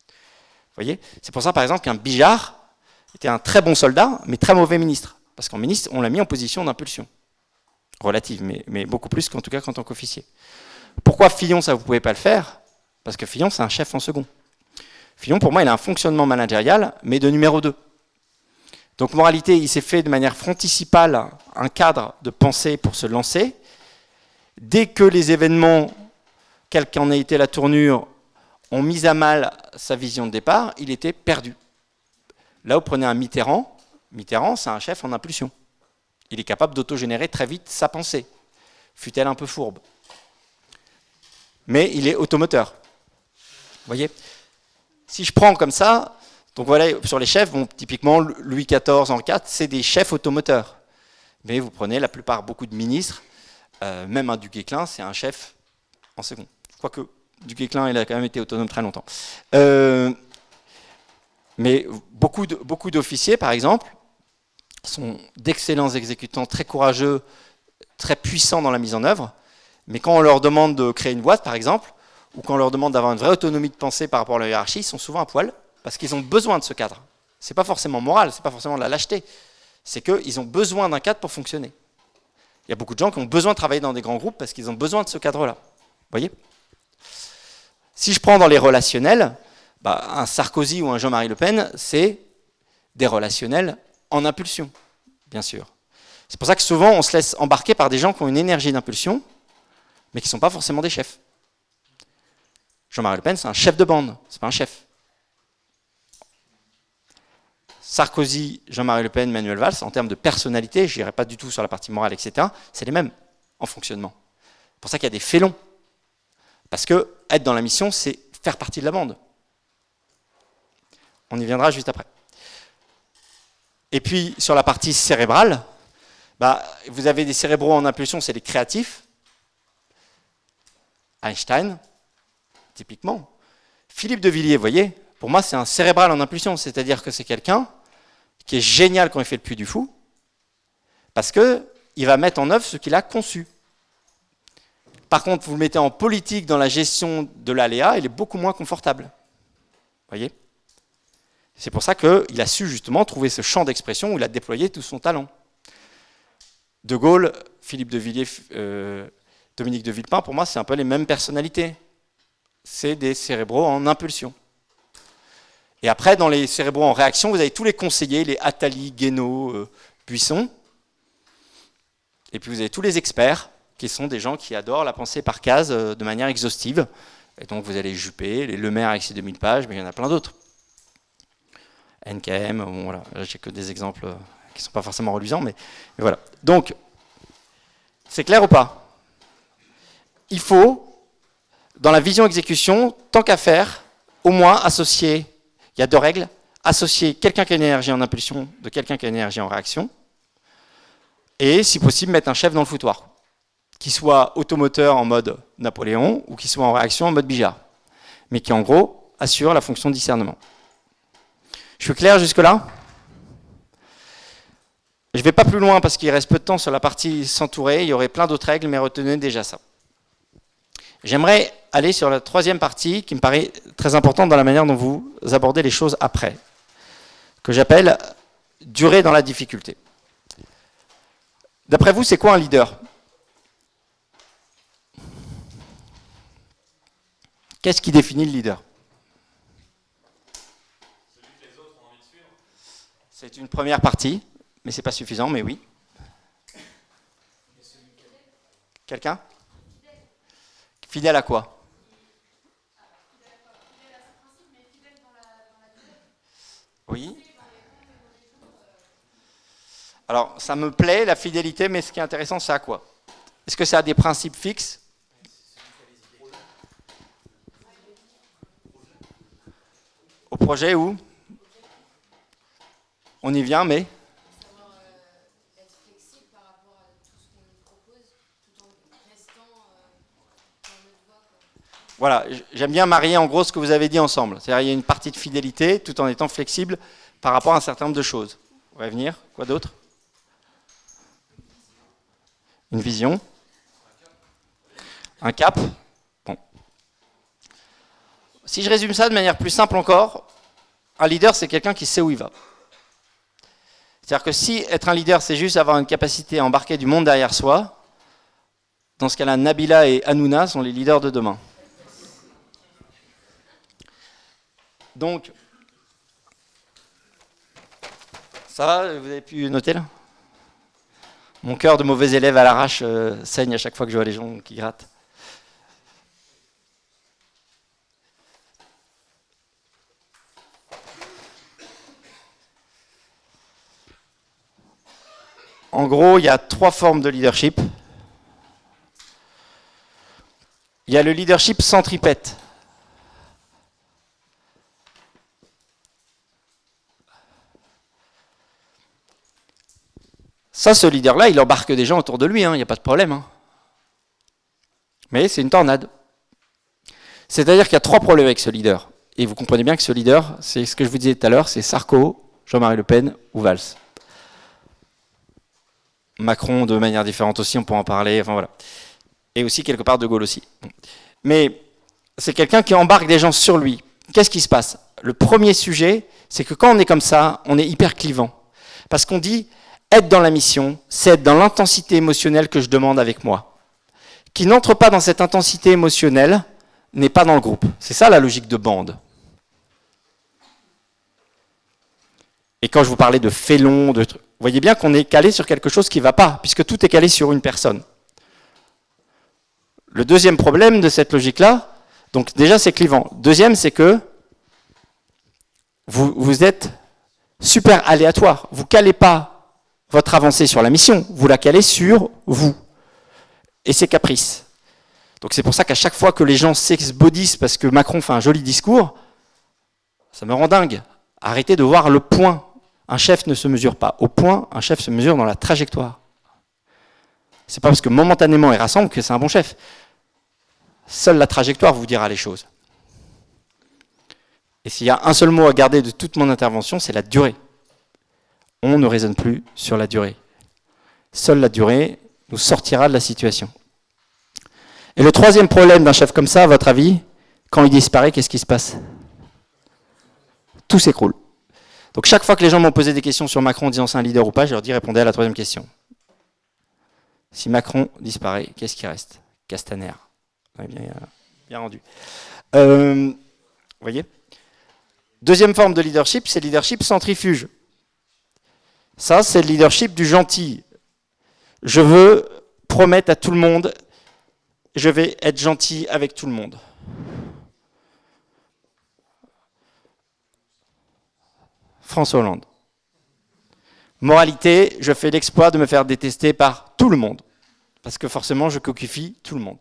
Vous voyez? C'est pour ça, par exemple, qu'un Bijard était un très bon soldat, mais très mauvais ministre. Parce qu'en ministre, on l'a mis en position d'impulsion. Relative, mais, beaucoup plus qu'en tout cas qu'en tant qu'officier. Pourquoi Fillon, ça vous ne pouvez pas le faire? Parce que Fillon, c'est un chef en second. Fillon, pour moi, il a un fonctionnement managérial, mais de numéro 2. Donc, moralité, il s'est fait de manière fronticipale un cadre de pensée pour se lancer. Dès que les événements, quelle qu'en ait été la tournure, ont mis à mal sa vision de départ, il était perdu. Là, vous prenez un Mitterrand. Mitterrand, c'est un chef en impulsion. Il est capable d'autogénérer très vite sa pensée, fut-elle un peu fourbe. Mais il est automoteur. Vous voyez? Si je prends comme ça, donc voilà, sur les chefs, typiquement Louis XIV en 4, c'est des chefs automoteurs. Mais vous prenez la plupart, beaucoup de ministres, euh, même un duc Guesclin, c'est un chef en second. Quoique, duc Guesclin, il a quand même été autonome très longtemps. Euh, mais beaucoup d'officiers, par exemple, sont d'excellents exécutants, très courageux, très puissants dans la mise en œuvre, mais quand on leur demande de créer une boîte, par exemple, ou quand on leur demande d'avoir une vraie autonomie de pensée par rapport à la hiérarchie, ils sont souvent à poil, parce qu'ils ont besoin de ce cadre. Ce n'est pas forcément moral, ce n'est pas forcément de la lâcheté, c'est qu'ils ont besoin d'un cadre pour fonctionner. Il y a beaucoup de gens qui ont besoin de travailler dans des grands groupes parce qu'ils ont besoin de ce cadre-là. Vous voyez? Si je prends dans les relationnels, bah, un Sarkozy ou un Jean-Marie Le Pen, c'est des relationnels en impulsion, bien sûr. C'est pour ça que souvent on se laisse embarquer par des gens qui ont une énergie d'impulsion, mais qui ne sont pas forcément des chefs. Jean-Marie Le Pen, c'est un chef de bande, c'est pas un chef. Sarkozy, Jean-Marie Le Pen, Manuel Valls, en termes de personnalité, je n'irai pas du tout sur la partie morale, etc., c'est les mêmes en fonctionnement. C'est pour ça qu'il y a des félons. Parce que être dans la mission, c'est faire partie de la bande. On y viendra juste après. Et puis, sur la partie cérébrale, bah, vous avez des cérébraux en impulsion, c'est les créatifs. Einstein, typiquement. Philippe de Villiers, vous voyez, pour moi, c'est un cérébral en impulsion, c'est-à-dire que c'est quelqu'un qui est génial quand il fait le puits du fou, parce qu'il va mettre en œuvre ce qu'il a conçu. Par contre, vous le mettez en politique dans la gestion de l'aléa, il est beaucoup moins confortable. Voyez? C'est pour ça qu'il a su justement trouver ce champ d'expression où il a déployé tout son talent. De Gaulle, Philippe de Villiers, euh, Dominique de Villepin, pour moi, c'est un peu les mêmes personnalités. C'est des cérébraux en impulsion. Et après, dans les cérébraux en réaction, vous avez tous les conseillers, les Attali, Guénaud, euh, Buisson. Et puis vous avez tous les experts, qui sont des gens qui adorent la pensée par case euh, de manière exhaustive. Et donc vous avez Juppé, les Lemaire avec ses 2000 pages, mais il y en a plein d'autres. NKM, bon, voilà, j'ai que des exemples euh, qui ne sont pas forcément reluisants, mais, mais voilà. Donc, c'est clair ou pas? Il faut, dans la vision exécution, tant qu'à faire, au moins associer il y a deux règles. Associer quelqu'un qui a une énergie en impulsion de quelqu'un qui a une énergie en réaction. Et, si possible, mettre un chef dans le foutoir. Qui soit automoteur en mode Napoléon ou qui soit en réaction en mode Bijard. Mais qui, en gros, assure la fonction de discernement. Je suis clair jusque-là? Je ne vais pas plus loin parce qu'il reste peu de temps sur la partie s'entourer. Il y aurait plein d'autres règles, mais retenez déjà ça. J'aimerais aller sur la troisième partie qui me paraît très importante dans la manière dont vous abordez les choses après, que j'appelle durer dans la difficulté. D'après vous, c'est quoi un leader? Qu'est-ce qui définit le leader? C'est une première partie, mais ce n'est pas suffisant, mais oui. Quelqu'un? Fidèle à quoi? Oui. Alors, ça me plaît, la fidélité, mais ce qui est intéressant, c'est à quoi? Est-ce que ça a des principes fixes? Au projet où? On y vient, mais... Voilà, j'aime bien marier en gros ce que vous avez dit ensemble. C'est-à-dire il y a une partie de fidélité tout en étant flexible par rapport à un certain nombre de choses. On va venir, quoi d'autre? Une vision? Un cap? Bon. Si je résume ça de manière plus simple encore, un leader c'est quelqu'un qui sait où il va. C'est-à-dire que si être un leader c'est juste avoir une capacité à embarquer du monde derrière soi, dans ce cas-là, Nabila et Hanouna sont les leaders de demain. Donc, ça Vous avez pu noter là? Mon cœur de mauvais élève à l'arrache euh, saigne à chaque fois que je vois les gens qui grattent. En gros, il y a trois formes de leadership. Il y a le leadership centripète. Ça, ce leader-là, il embarque des gens autour de lui, il hein, n'y a pas de problème. Hein. Mais c'est une tornade. C'est-à-dire qu'il y a trois problèmes avec ce leader. Et vous comprenez bien que ce leader, c'est ce que je vous disais tout à l'heure, c'est Sarko, Jean-Marie Le Pen ou Valls. Macron de manière différente aussi, on peut en parler, enfin voilà. Et aussi quelque part De Gaulle aussi. Mais c'est quelqu'un qui embarque des gens sur lui. Qu'est-ce qui se passe? Le premier sujet, c'est que quand on est comme ça, on est hyper clivant. Parce qu'on dit, être dans la mission, c'est être dans l'intensité émotionnelle que je demande avec moi. Qui n'entre pas dans cette intensité émotionnelle n'est pas dans le groupe. C'est ça la logique de bande. Et quand je vous parlais de félon, de vous voyez bien qu'on est calé sur quelque chose qui ne va pas, puisque tout est calé sur une personne. Le deuxième problème de cette logique-là, donc déjà c'est clivant. Deuxième, c'est que vous, vous êtes super aléatoire. Vous calez pas votre avancée sur la mission, vous la calez sur vous et ses caprices. Donc c'est pour ça qu'à chaque fois que les gens s'exbodissent parce que Macron fait un joli discours, ça me rend dingue. Arrêtez de voir le point. Un chef ne se mesure pas au point, un chef se mesure dans la trajectoire. C'est pas parce que momentanément il rassemble que c'est un bon chef. Seule la trajectoire vous dira les choses. Et s'il y a un seul mot à garder de toute mon intervention, c'est la durée on ne raisonne plus sur la durée. Seule la durée nous sortira de la situation. Et le troisième problème d'un chef comme ça, à votre avis, quand il disparaît, qu'est-ce qui se passe? Tout s'écroule. Donc chaque fois que les gens m'ont posé des questions sur Macron en disant c'est un leader ou pas, je leur dis répondez à la troisième question. Si Macron disparaît, qu'est-ce qui reste? Castaner. bien, bien rendu. Euh, vous voyez? Deuxième forme de leadership, c'est le leadership centrifuge. Ça, c'est le leadership du gentil. Je veux promettre à tout le monde, je vais être gentil avec tout le monde. François Hollande. Moralité, je fais l'exploit de me faire détester par tout le monde. Parce que forcément, je coquifie tout le monde.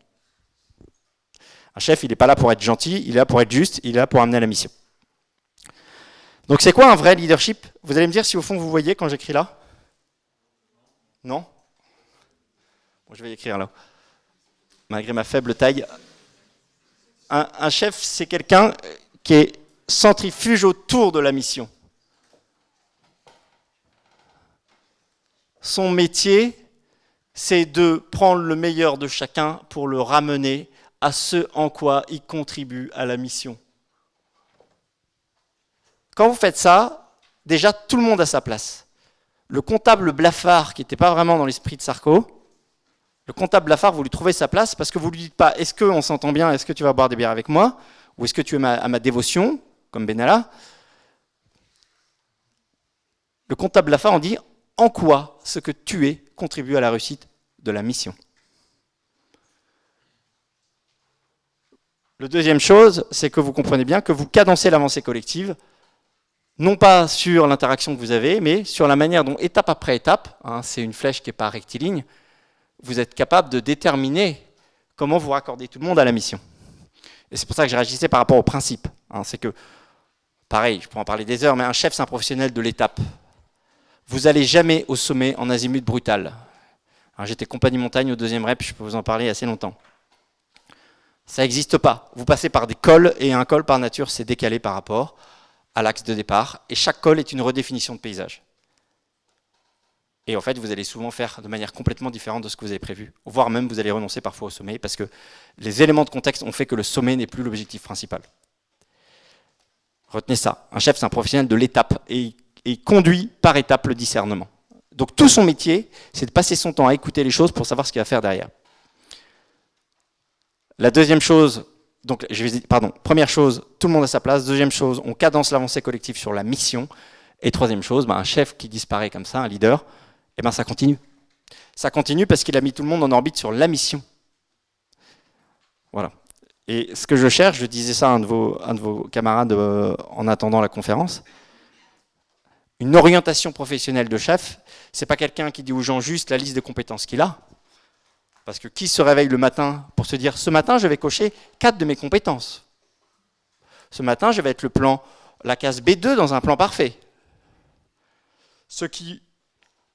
Un chef, il n'est pas là pour être gentil, il est là pour être juste, il est là pour amener la mission. Donc c'est quoi un vrai leadership? Vous allez me dire si au fond vous voyez quand j'écris là? Non? Je vais écrire là. Malgré ma faible taille. Un, chef, c'est quelqu'un qui est centrifuge autour de la mission. Son métier, c'est de prendre le meilleur de chacun pour le ramener à ce en quoi il contribue à la mission. Quand vous faites ça, déjà tout le monde a sa place. Le comptable blafard, qui n'était pas vraiment dans l'esprit de Sarko, le comptable blafard, vous lui trouvez sa place parce que vous ne lui dites pas est-ce qu'on s'entend bien, est-ce que tu vas boire des bières avec moi, ou est-ce que tu es à ma dévotion, comme Benalla. Le comptable blafard, on dit en quoi ce que tu es contribue à la réussite de la mission. Le deuxième chose, c'est que vous comprenez bien que vous cadencez l'avancée collective non pas sur l'interaction que vous avez, mais sur la manière dont, étape après étape, hein, c'est une flèche qui n'est pas rectiligne, vous êtes capable de déterminer comment vous raccordez tout le monde à la mission. Et c'est pour ça que je réagissais par rapport au principe. Hein. c'est que, pareil, je pourrais en parler des heures, mais un chef, c'est un professionnel de l'étape. Vous n'allez jamais au sommet en azimut brutal. J'étais compagnie montagne au deuxième rep, je peux vous en parler assez longtemps. Ça n'existe pas. Vous passez par des cols, et un col par nature, c'est décalé par rapport à l'axe de départ, et chaque col est une redéfinition de paysage. Et en fait, vous allez souvent faire de manière complètement différente de ce que vous avez prévu, voire même vous allez renoncer parfois au sommet, parce que les éléments de contexte ont fait que le sommet n'est plus l'objectif principal. Retenez ça, un chef c'est un professionnel de l'étape, et il conduit par étape le discernement. Donc tout son métier, c'est de passer son temps à écouter les choses pour savoir ce qu'il va faire derrière. La deuxième chose, donc, je vais, pardon, première chose, tout le monde à sa place. Deuxième chose, on cadence l'avancée collective sur la mission. Et troisième chose, ben, un chef qui disparaît comme ça, un leader, eh ben, ça continue. Ça continue parce qu'il a mis tout le monde en orbite sur la mission. Voilà. Et ce que je cherche, je disais ça à un de vos, camarades euh, en attendant la conférence, une orientation professionnelle de chef, c'est pas quelqu'un qui dit aux gens juste la liste de compétences qu'il a, parce que qui se réveille le matin pour se dire ce matin je vais cocher quatre de mes compétences Ce matin je vais être le plan, la case B2 dans un plan parfait. Ce qui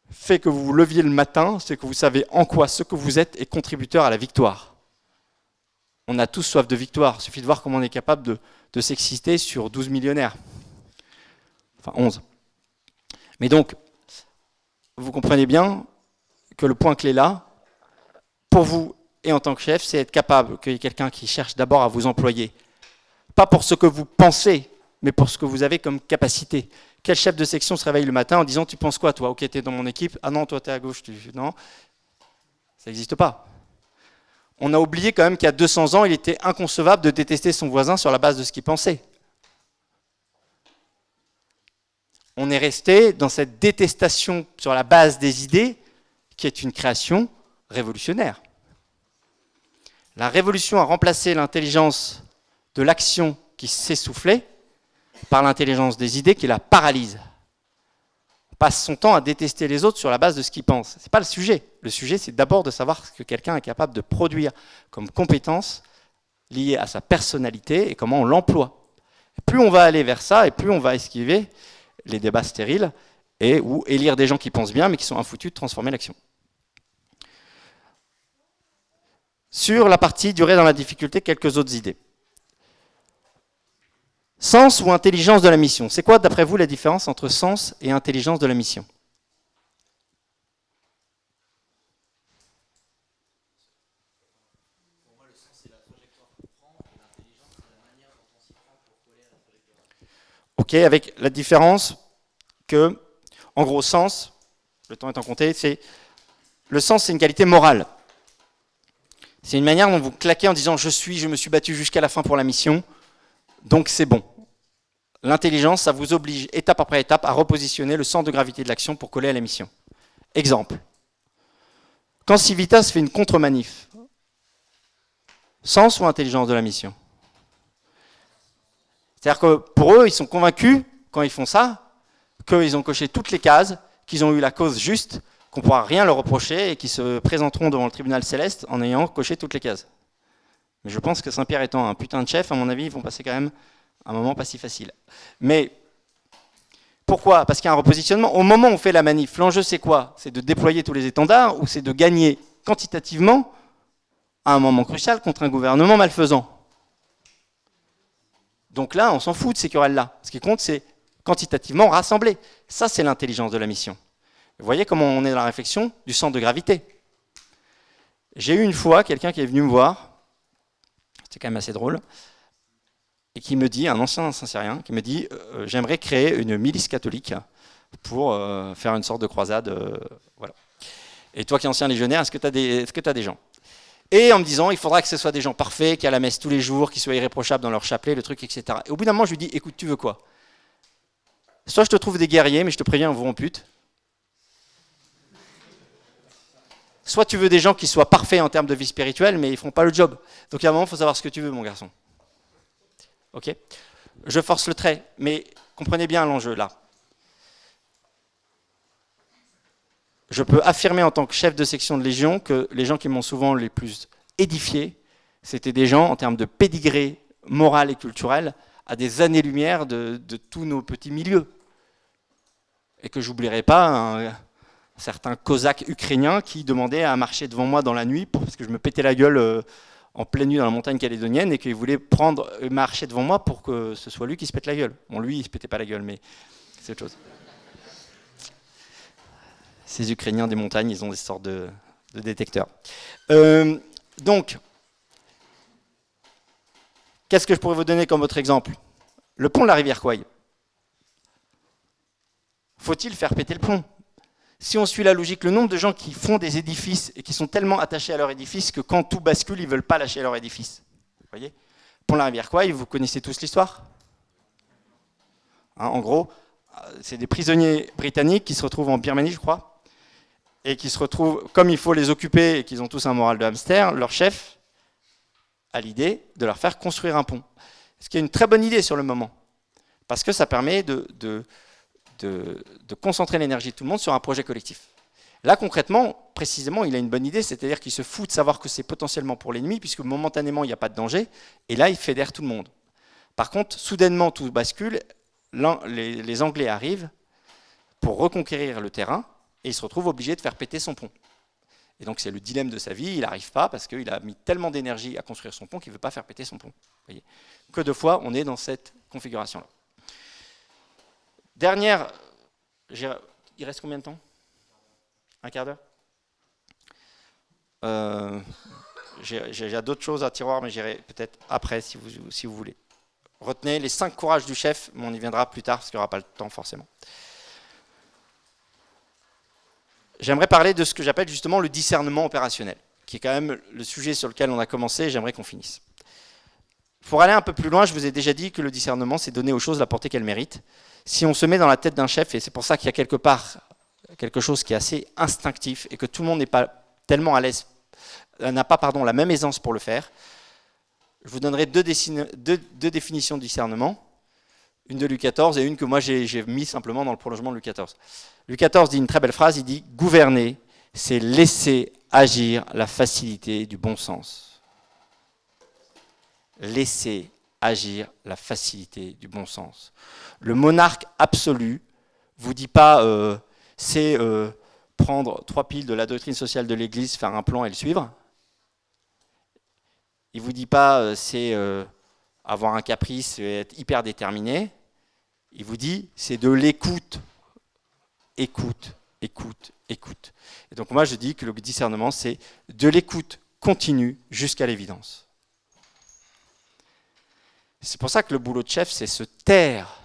fait que vous vous leviez le matin, c'est que vous savez en quoi ce que vous êtes est contributeur à la victoire. On a tous soif de victoire, il suffit de voir comment on est capable de, de s'exciter sur 12 millionnaires. Enfin 11. Mais donc, vous comprenez bien que le point clé là, pour vous et en tant que chef, c'est être capable qu'il y ait quelqu'un qui cherche d'abord à vous employer. Pas pour ce que vous pensez, mais pour ce que vous avez comme capacité. Quel chef de section se réveille le matin en disant « Tu penses quoi, toi? Ok, tu es dans mon équipe. Ah non, toi, tu es à gauche. Tu... Non, ça n'existe pas. On a oublié quand même qu'il y a 200 ans, il était inconcevable de détester son voisin sur la base de ce qu'il pensait. On est resté dans cette détestation sur la base des idées, qui est une création révolutionnaire. La révolution a remplacé l'intelligence de l'action qui s'essoufflait par l'intelligence des idées qui la paralyse. On passe son temps à détester les autres sur la base de ce qu'ils pensent. Ce n'est pas le sujet. Le sujet, c'est d'abord de savoir ce que quelqu'un est capable de produire comme compétence liée à sa personnalité et comment on l'emploie. Plus on va aller vers ça, et plus on va esquiver les débats stériles et ou élire des gens qui pensent bien mais qui sont infoutus de transformer l'action. Sur la partie durée dans la difficulté, quelques autres idées. Sens ou intelligence de la mission. C'est quoi, d'après vous, la différence entre sens et intelligence de la mission? Ok, avec la différence que, en gros, sens, le temps étant compté, c'est le sens, c'est une qualité morale. C'est une manière dont vous claquez en disant je suis, je me suis battu jusqu'à la fin pour la mission, donc c'est bon. L'intelligence, ça vous oblige étape après étape à repositionner le centre de gravité de l'action pour coller à la mission. Exemple. Quand Civitas fait une contre-manif, sens ou intelligence de la mission? C'est-à-dire que pour eux, ils sont convaincus, quand ils font ça, qu'ils ont coché toutes les cases, qu'ils ont eu la cause juste, qu'on pourra rien leur reprocher et qui se présenteront devant le tribunal céleste en ayant coché toutes les cases. Mais je pense que Saint-Pierre étant un putain de chef, à mon avis, ils vont passer quand même un moment pas si facile. Mais pourquoi? Parce qu'il y a un repositionnement. Au moment où on fait la manif, l'enjeu c'est quoi? C'est de déployer tous les étendards ou c'est de gagner quantitativement à un moment crucial contre un gouvernement malfaisant? Donc là, on s'en fout de ces querelles-là. Ce qui compte, c'est quantitativement rassembler. Ça, c'est l'intelligence de la mission. Vous voyez comment on est dans la réflexion du centre de gravité. J'ai eu une fois quelqu'un qui est venu me voir, c'était quand même assez drôle, et qui me dit, un ancien saint qui me dit euh, j'aimerais créer une milice catholique pour euh, faire une sorte de croisade. Euh, voilà. Et toi qui es ancien légionnaire, est-ce que tu as, est as, des gens? Et en me disant il faudra que ce soit des gens parfaits, qui à la messe tous les jours, qui soient irréprochables dans leur chapelet, le truc, etc. Et au bout d'un moment, je lui dis écoute, tu veux quoi? Soit je te trouve des guerriers, mais je te préviens, on vous ampute. Soit tu veux des gens qui soient parfaits en termes de vie spirituelle, mais ils ne font pas le job. Donc à un moment, il faut savoir ce que tu veux, mon garçon. Ok? Je force le trait, mais comprenez bien l'enjeu là. Je peux affirmer en tant que chef de section de Légion que les gens qui m'ont souvent les plus édifié, c'était des gens en termes de pédigré moral et culturel à des années-lumière de, tous nos petits milieux. Et que j'oublierai pas un, certain cosaque ukrainien qui demandait à marcher devant moi dans la nuit parce que je me pétais la gueule euh, en pleine nuit dans la montagne calédonienne et qu'il voulait prendre, marcher devant moi pour que ce soit lui qui se pète la gueule. Bon, lui, il se pétait pas la gueule, mais c'est autre chose. Ces Ukrainiens des montagnes, ils ont des sortes de, détecteurs. Euh, donc, qu'est-ce que je pourrais vous donner comme autre exemple? Le pont de la rivière Kouai. Faut-il faire péter le pont? Si on suit la logique, le nombre de gens qui font des édifices et qui sont tellement attachés à leur édifice que quand tout bascule, ils ne veulent pas lâcher leur édifice. Vous voyez? De la rivière Kouai, vous connaissez tous l'histoire? Hein, En gros, c'est des prisonniers britanniques qui se retrouvent en Birmanie, je crois, et qui se retrouvent, comme il faut les occuper et qu'ils ont tous un moral de hamster, leur chef a l'idée de leur faire construire un pont. Ce qui est une très bonne idée sur le moment, parce que ça permet de, de, concentrer l'énergie de tout le monde sur un projet collectif. Là, concrètement, précisément, il a une bonne idée, c'est-à-dire qu'il se fout de savoir que c'est potentiellement pour l'ennemi, puisque momentanément, il n'y a pas de danger, et là, il fédère tout le monde. Par contre, soudainement, tout bascule, les, Anglais arrivent pour reconquérir le terrain, et il se retrouve obligé de faire péter son pont. Et donc c'est le dilemme de sa vie, il n'arrive pas parce qu'il a mis tellement d'énergie à construire son pont qu'il ne veut pas faire péter son pont. Voyez que de fois on est dans cette configuration-là. Dernière, il reste combien de temps? Un quart d'heure? Euh, J'ai d'autres choses à tiroir, mais j'irai peut-être après si vous, si vous voulez. Retenez les cinq courages du chef, mais on y viendra plus tard parce qu'il n'y aura pas le temps forcément j'aimerais parler de ce que j'appelle justement le discernement opérationnel, qui est quand même le sujet sur lequel on a commencé et j'aimerais qu'on finisse. Pour aller un peu plus loin, je vous ai déjà dit que le discernement, c'est donner aux choses la portée qu'elles méritent. Si on se met dans la tête d'un chef, et c'est pour ça qu'il y a quelque part quelque chose qui est assez instinctif et que tout le monde n'est pas tellement à l'aise, euh, n'a pas pardon, la même aisance pour le faire, je vous donnerai deux, définitions de discernement une de Luc XIV et une que moi j'ai mis simplement dans le prolongement de Luc XIV. Luc XIV dit une très belle phrase, il dit « Gouverner, c'est laisser agir la facilité du bon sens. » Laisser agir la facilité du bon sens. Le monarque absolu vous dit pas euh, c'est euh, prendre trois piles de la doctrine sociale de l'Église, faire un plan et le suivre. Il vous dit pas euh, c'est avoir un caprice et être hyper déterminé. Il vous dit, c'est de l'écoute. Écoute, écoute, écoute. Et donc moi je dis que le discernement, c'est de l'écoute continue jusqu'à l'évidence. C'est pour ça que le boulot de chef, c'est se taire.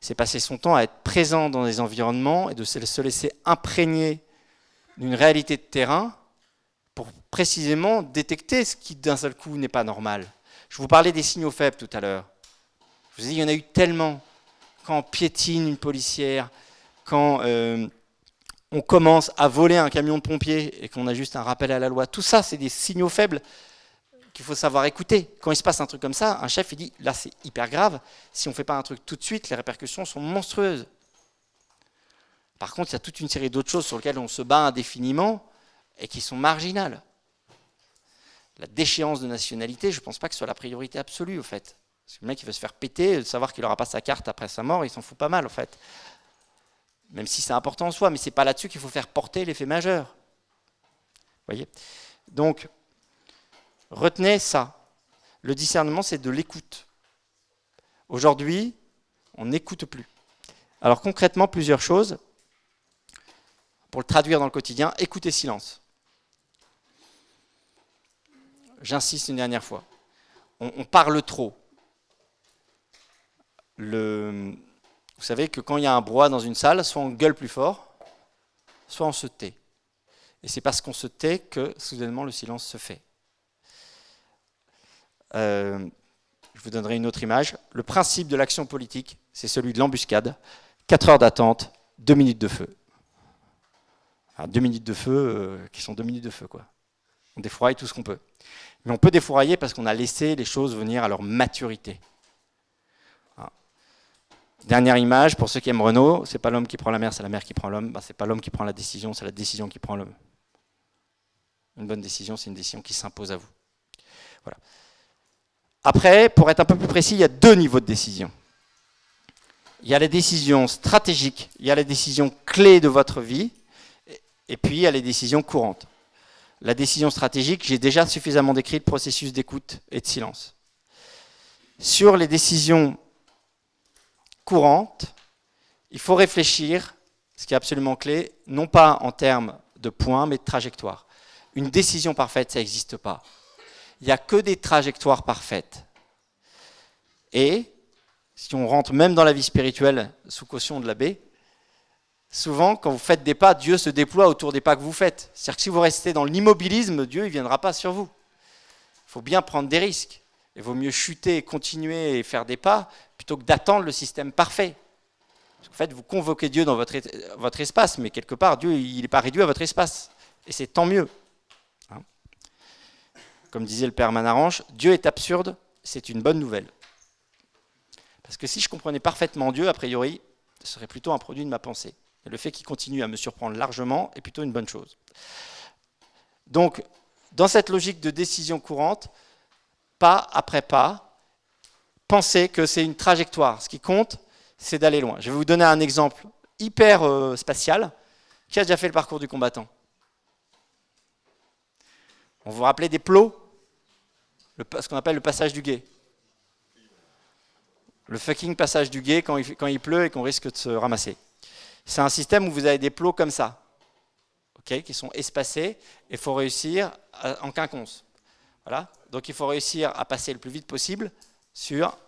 C'est passer son temps à être présent dans des environnements et de se laisser imprégner d'une réalité de terrain pour précisément détecter ce qui d'un seul coup n'est pas normal. Je vous parlais des signaux faibles tout à l'heure. Je vous ai dit, il y en a eu tellement. Quand on piétine une policière, quand euh, on commence à voler un camion de pompiers et qu'on a juste un rappel à la loi, tout ça, c'est des signaux faibles qu'il faut savoir écouter. Quand il se passe un truc comme ça, un chef, il dit, là, c'est hyper grave. Si on ne fait pas un truc tout de suite, les répercussions sont monstrueuses. Par contre, il y a toute une série d'autres choses sur lesquelles on se bat indéfiniment et qui sont marginales la déchéance de nationalité, je ne pense pas que ce soit la priorité absolue, au fait. Parce que le mec, il veut se faire péter, savoir qu'il n'aura pas sa carte après sa mort, il s'en fout pas mal, en fait. Même si c'est important en soi, mais ce n'est pas là-dessus qu'il faut faire porter l'effet majeur. Vous voyez? Donc, retenez ça. Le discernement, c'est de l'écoute. Aujourd'hui, on n'écoute plus. Alors concrètement, plusieurs choses. Pour le traduire dans le quotidien, écoutez silence j'insiste une dernière fois, on, parle trop. Vous savez que quand il y a un brouhaha dans une salle, soit on gueule plus fort, soit on se tait. Et c'est parce qu'on se tait que soudainement le silence se fait. Euh, je vous donnerai une autre image. Le principe de l'action politique, c'est celui de l'embuscade. 4 heures d'attente, 2 minutes de feu. 2 minutes de feu, euh, qui sont 2 minutes de feu. quoi. On défroie tout ce qu'on peut. Mais on peut défourailler parce qu'on a laissé les choses venir à leur maturité. Dernière image, pour ceux qui aiment Renault, c'est pas l'homme qui prend la mer, c'est la mer qui prend l'homme. Bah, c'est pas l'homme qui prend la décision, c'est la décision qui prend l'homme. Une bonne décision, c'est une décision qui s'impose à vous. Voilà. Après, pour être un peu plus précis, il y a deux niveaux de décision. Il y a les décisions stratégiques, il y a les décisions clés de votre vie, et puis il y a les décisions courantes. La décision stratégique, j'ai déjà suffisamment décrit le processus d'écoute et de silence. Sur les décisions courantes, il faut réfléchir, ce qui est absolument clé, non pas en termes de points, mais de trajectoire. Une décision parfaite, ça n'existe pas. Il n'y a que des trajectoires parfaites. Et, si on rentre même dans la vie spirituelle sous caution de l'abbé, souvent, quand vous faites des pas, Dieu se déploie autour des pas que vous faites. C'est-à-dire que si vous restez dans l'immobilisme, Dieu ne viendra pas sur vous. Il faut bien prendre des risques. Il vaut mieux chuter, continuer et faire des pas plutôt que d'attendre le système parfait. en fait, vous convoquez Dieu dans votre, votre espace, mais quelque part, Dieu, il n'est pas réduit à votre espace. Et c'est tant mieux. Comme disait le père Manaranche, Dieu est absurde, c'est une bonne nouvelle. Parce que si je comprenais parfaitement Dieu, a priori, ce serait plutôt un produit de ma pensée. Le fait qu'il continue à me surprendre largement est plutôt une bonne chose. Donc, dans cette logique de décision courante, pas après pas, pensez que c'est une trajectoire. Ce qui compte, c'est d'aller loin. Je vais vous donner un exemple hyper euh, spatial. Qui a déjà fait le parcours du combattant? On vous rappelez des plots Ce qu'on appelle le passage du guet. Le fucking passage du guet quand il, pleut et qu'on risque de se ramasser. C'est un système où vous avez des plots comme ça, qui sont espacés, et il faut réussir en quinconce. Voilà. Donc il faut réussir à passer le plus vite possible sur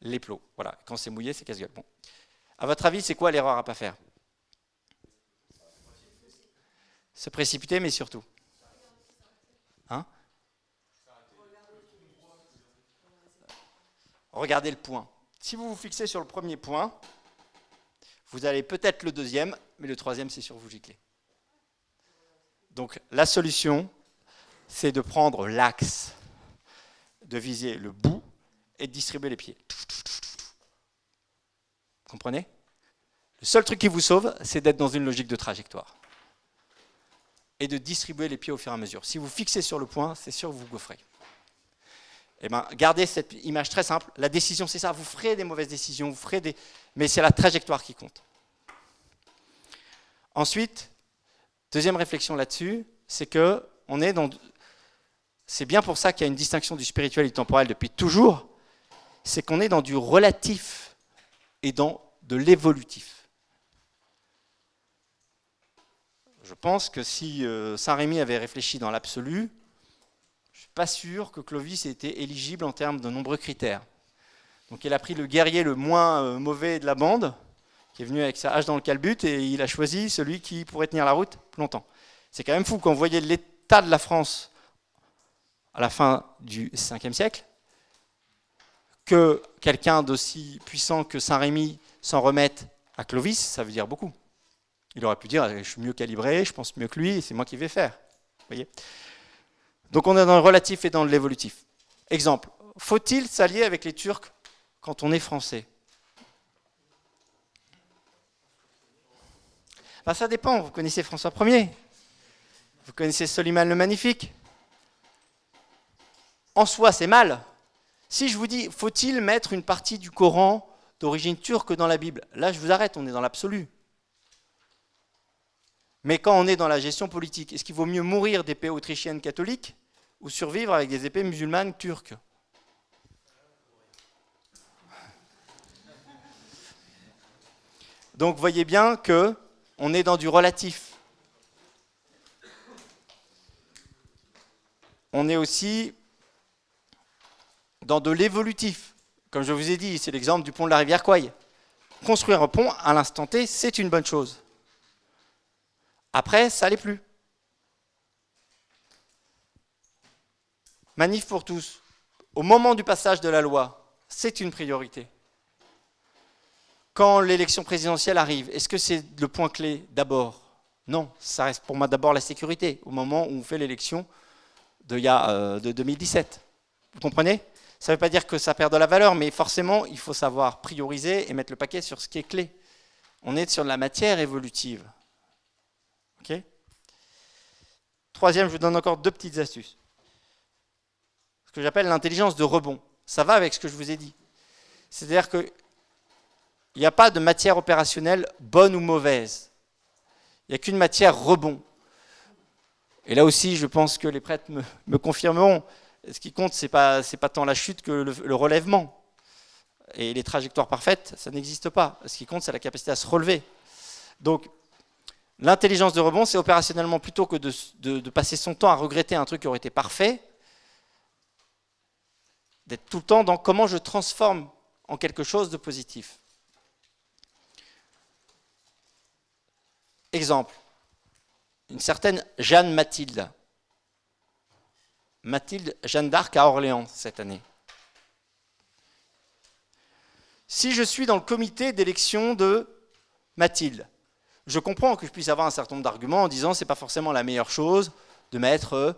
les plots. Voilà. Quand c'est mouillé, c'est casse-gueule. Bon. À votre avis, c'est quoi l'erreur à ne pas faire? Se précipiter, mais surtout. Regardez le point. Si vous vous fixez sur le premier point, vous allez peut-être le deuxième, mais le troisième, c'est sur vous gicler. Donc la solution, c'est de prendre l'axe, de viser le bout et de distribuer les pieds. Comprenez? Le seul truc qui vous sauve, c'est d'être dans une logique de trajectoire. Et de distribuer les pieds au fur et à mesure. Si vous fixez sur le point, c'est sûr que vous vous gaufrez. Eh ben, gardez cette image très simple. La décision, c'est ça. Vous ferez des mauvaises décisions, vous ferez des... mais c'est la trajectoire qui compte. Ensuite, deuxième réflexion là-dessus, c'est que on est dans c'est bien pour ça qu'il y a une distinction du spirituel et du temporel depuis toujours, c'est qu'on est dans du relatif et dans de l'évolutif. Je pense que si euh, Saint-Rémy avait réfléchi dans l'absolu, pas sûr que Clovis ait été éligible en termes de nombreux critères. Donc il a pris le guerrier le moins euh, mauvais de la bande, qui est venu avec sa hache dans le calbut, et il a choisi celui qui pourrait tenir la route plus longtemps. C'est quand même fou quand vous voyez l'état de la France à la fin du 5e siècle, que quelqu'un d'aussi puissant que Saint-Rémy s'en remette à Clovis, ça veut dire beaucoup. Il aurait pu dire, je suis mieux calibré, je pense mieux que lui, c'est moi qui vais faire. Voyez? Donc on est dans le relatif et dans l'évolutif. Exemple, faut-il s'allier avec les Turcs quand on est français? Ben, Ça dépend, vous connaissez François Ier, vous connaissez Soliman le Magnifique, en soi, c'est mal. Si je vous dis, faut-il mettre une partie du Coran d'origine turque dans la Bible? Là, je vous arrête, on est dans l'absolu. Mais quand on est dans la gestion politique, est-ce qu'il vaut mieux mourir d'épées autrichiennes catholiques ou survivre avec des épées musulmanes turques Donc voyez bien que on est dans du relatif. On est aussi dans de l'évolutif. Comme je vous ai dit, c'est l'exemple du pont de la rivière Kouai. Construire un pont à l'instant T, c'est une bonne chose. Après, ça l'est plus. Manif pour tous. Au moment du passage de la loi, c'est une priorité. Quand l'élection présidentielle arrive, est-ce que c'est le point clé d'abord? Non, ça reste pour moi d'abord la sécurité, au moment où on fait l'élection de, de 2017. Vous comprenez? Ça ne veut pas dire que ça perd de la valeur, mais forcément, il faut savoir prioriser et mettre le paquet sur ce qui est clé. On est sur de la matière évolutive. Troisième, je vous donne encore deux petites astuces. Ce que j'appelle l'intelligence de rebond. Ça va avec ce que je vous ai dit. C'est-à-dire qu'il n'y a pas de matière opérationnelle bonne ou mauvaise. Il n'y a qu'une matière rebond. Et là aussi, je pense que les prêtres me, confirmeront. Ce qui compte, ce n'est pas, pas tant la chute que le, relèvement. Et les trajectoires parfaites, ça n'existe pas. Ce qui compte, c'est la capacité à se relever. Donc, l'intelligence de rebond, c'est opérationnellement plutôt que de, de, passer son temps à regretter un truc qui aurait été parfait, d'être tout le temps dans comment je transforme en quelque chose de positif. Exemple, une certaine Jeanne Mathilde. Mathilde Jeanne d'Arc à Orléans cette année. Si je suis dans le comité d'élection de Mathilde, je comprends que je puisse avoir un certain nombre d'arguments en disant c'est pas forcément la meilleure chose de mettre euh,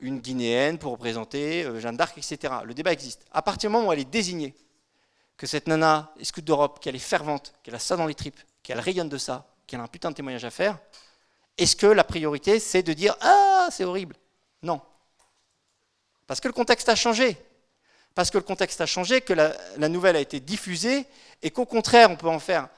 une Guinéenne pour représenter euh, Jeanne d'Arc, etc. Le débat existe. À partir du moment où elle est désignée, que cette nana est scout d'Europe, qu'elle est fervente, qu'elle a ça dans les tripes, qu'elle rayonne de ça, qu'elle a un putain de témoignage à faire, est-ce que la priorité, c'est de dire « Ah, c'est horrible » Non. Parce que le contexte a changé. Parce que le contexte a changé, que la, nouvelle a été diffusée, et qu'au contraire, on peut en faire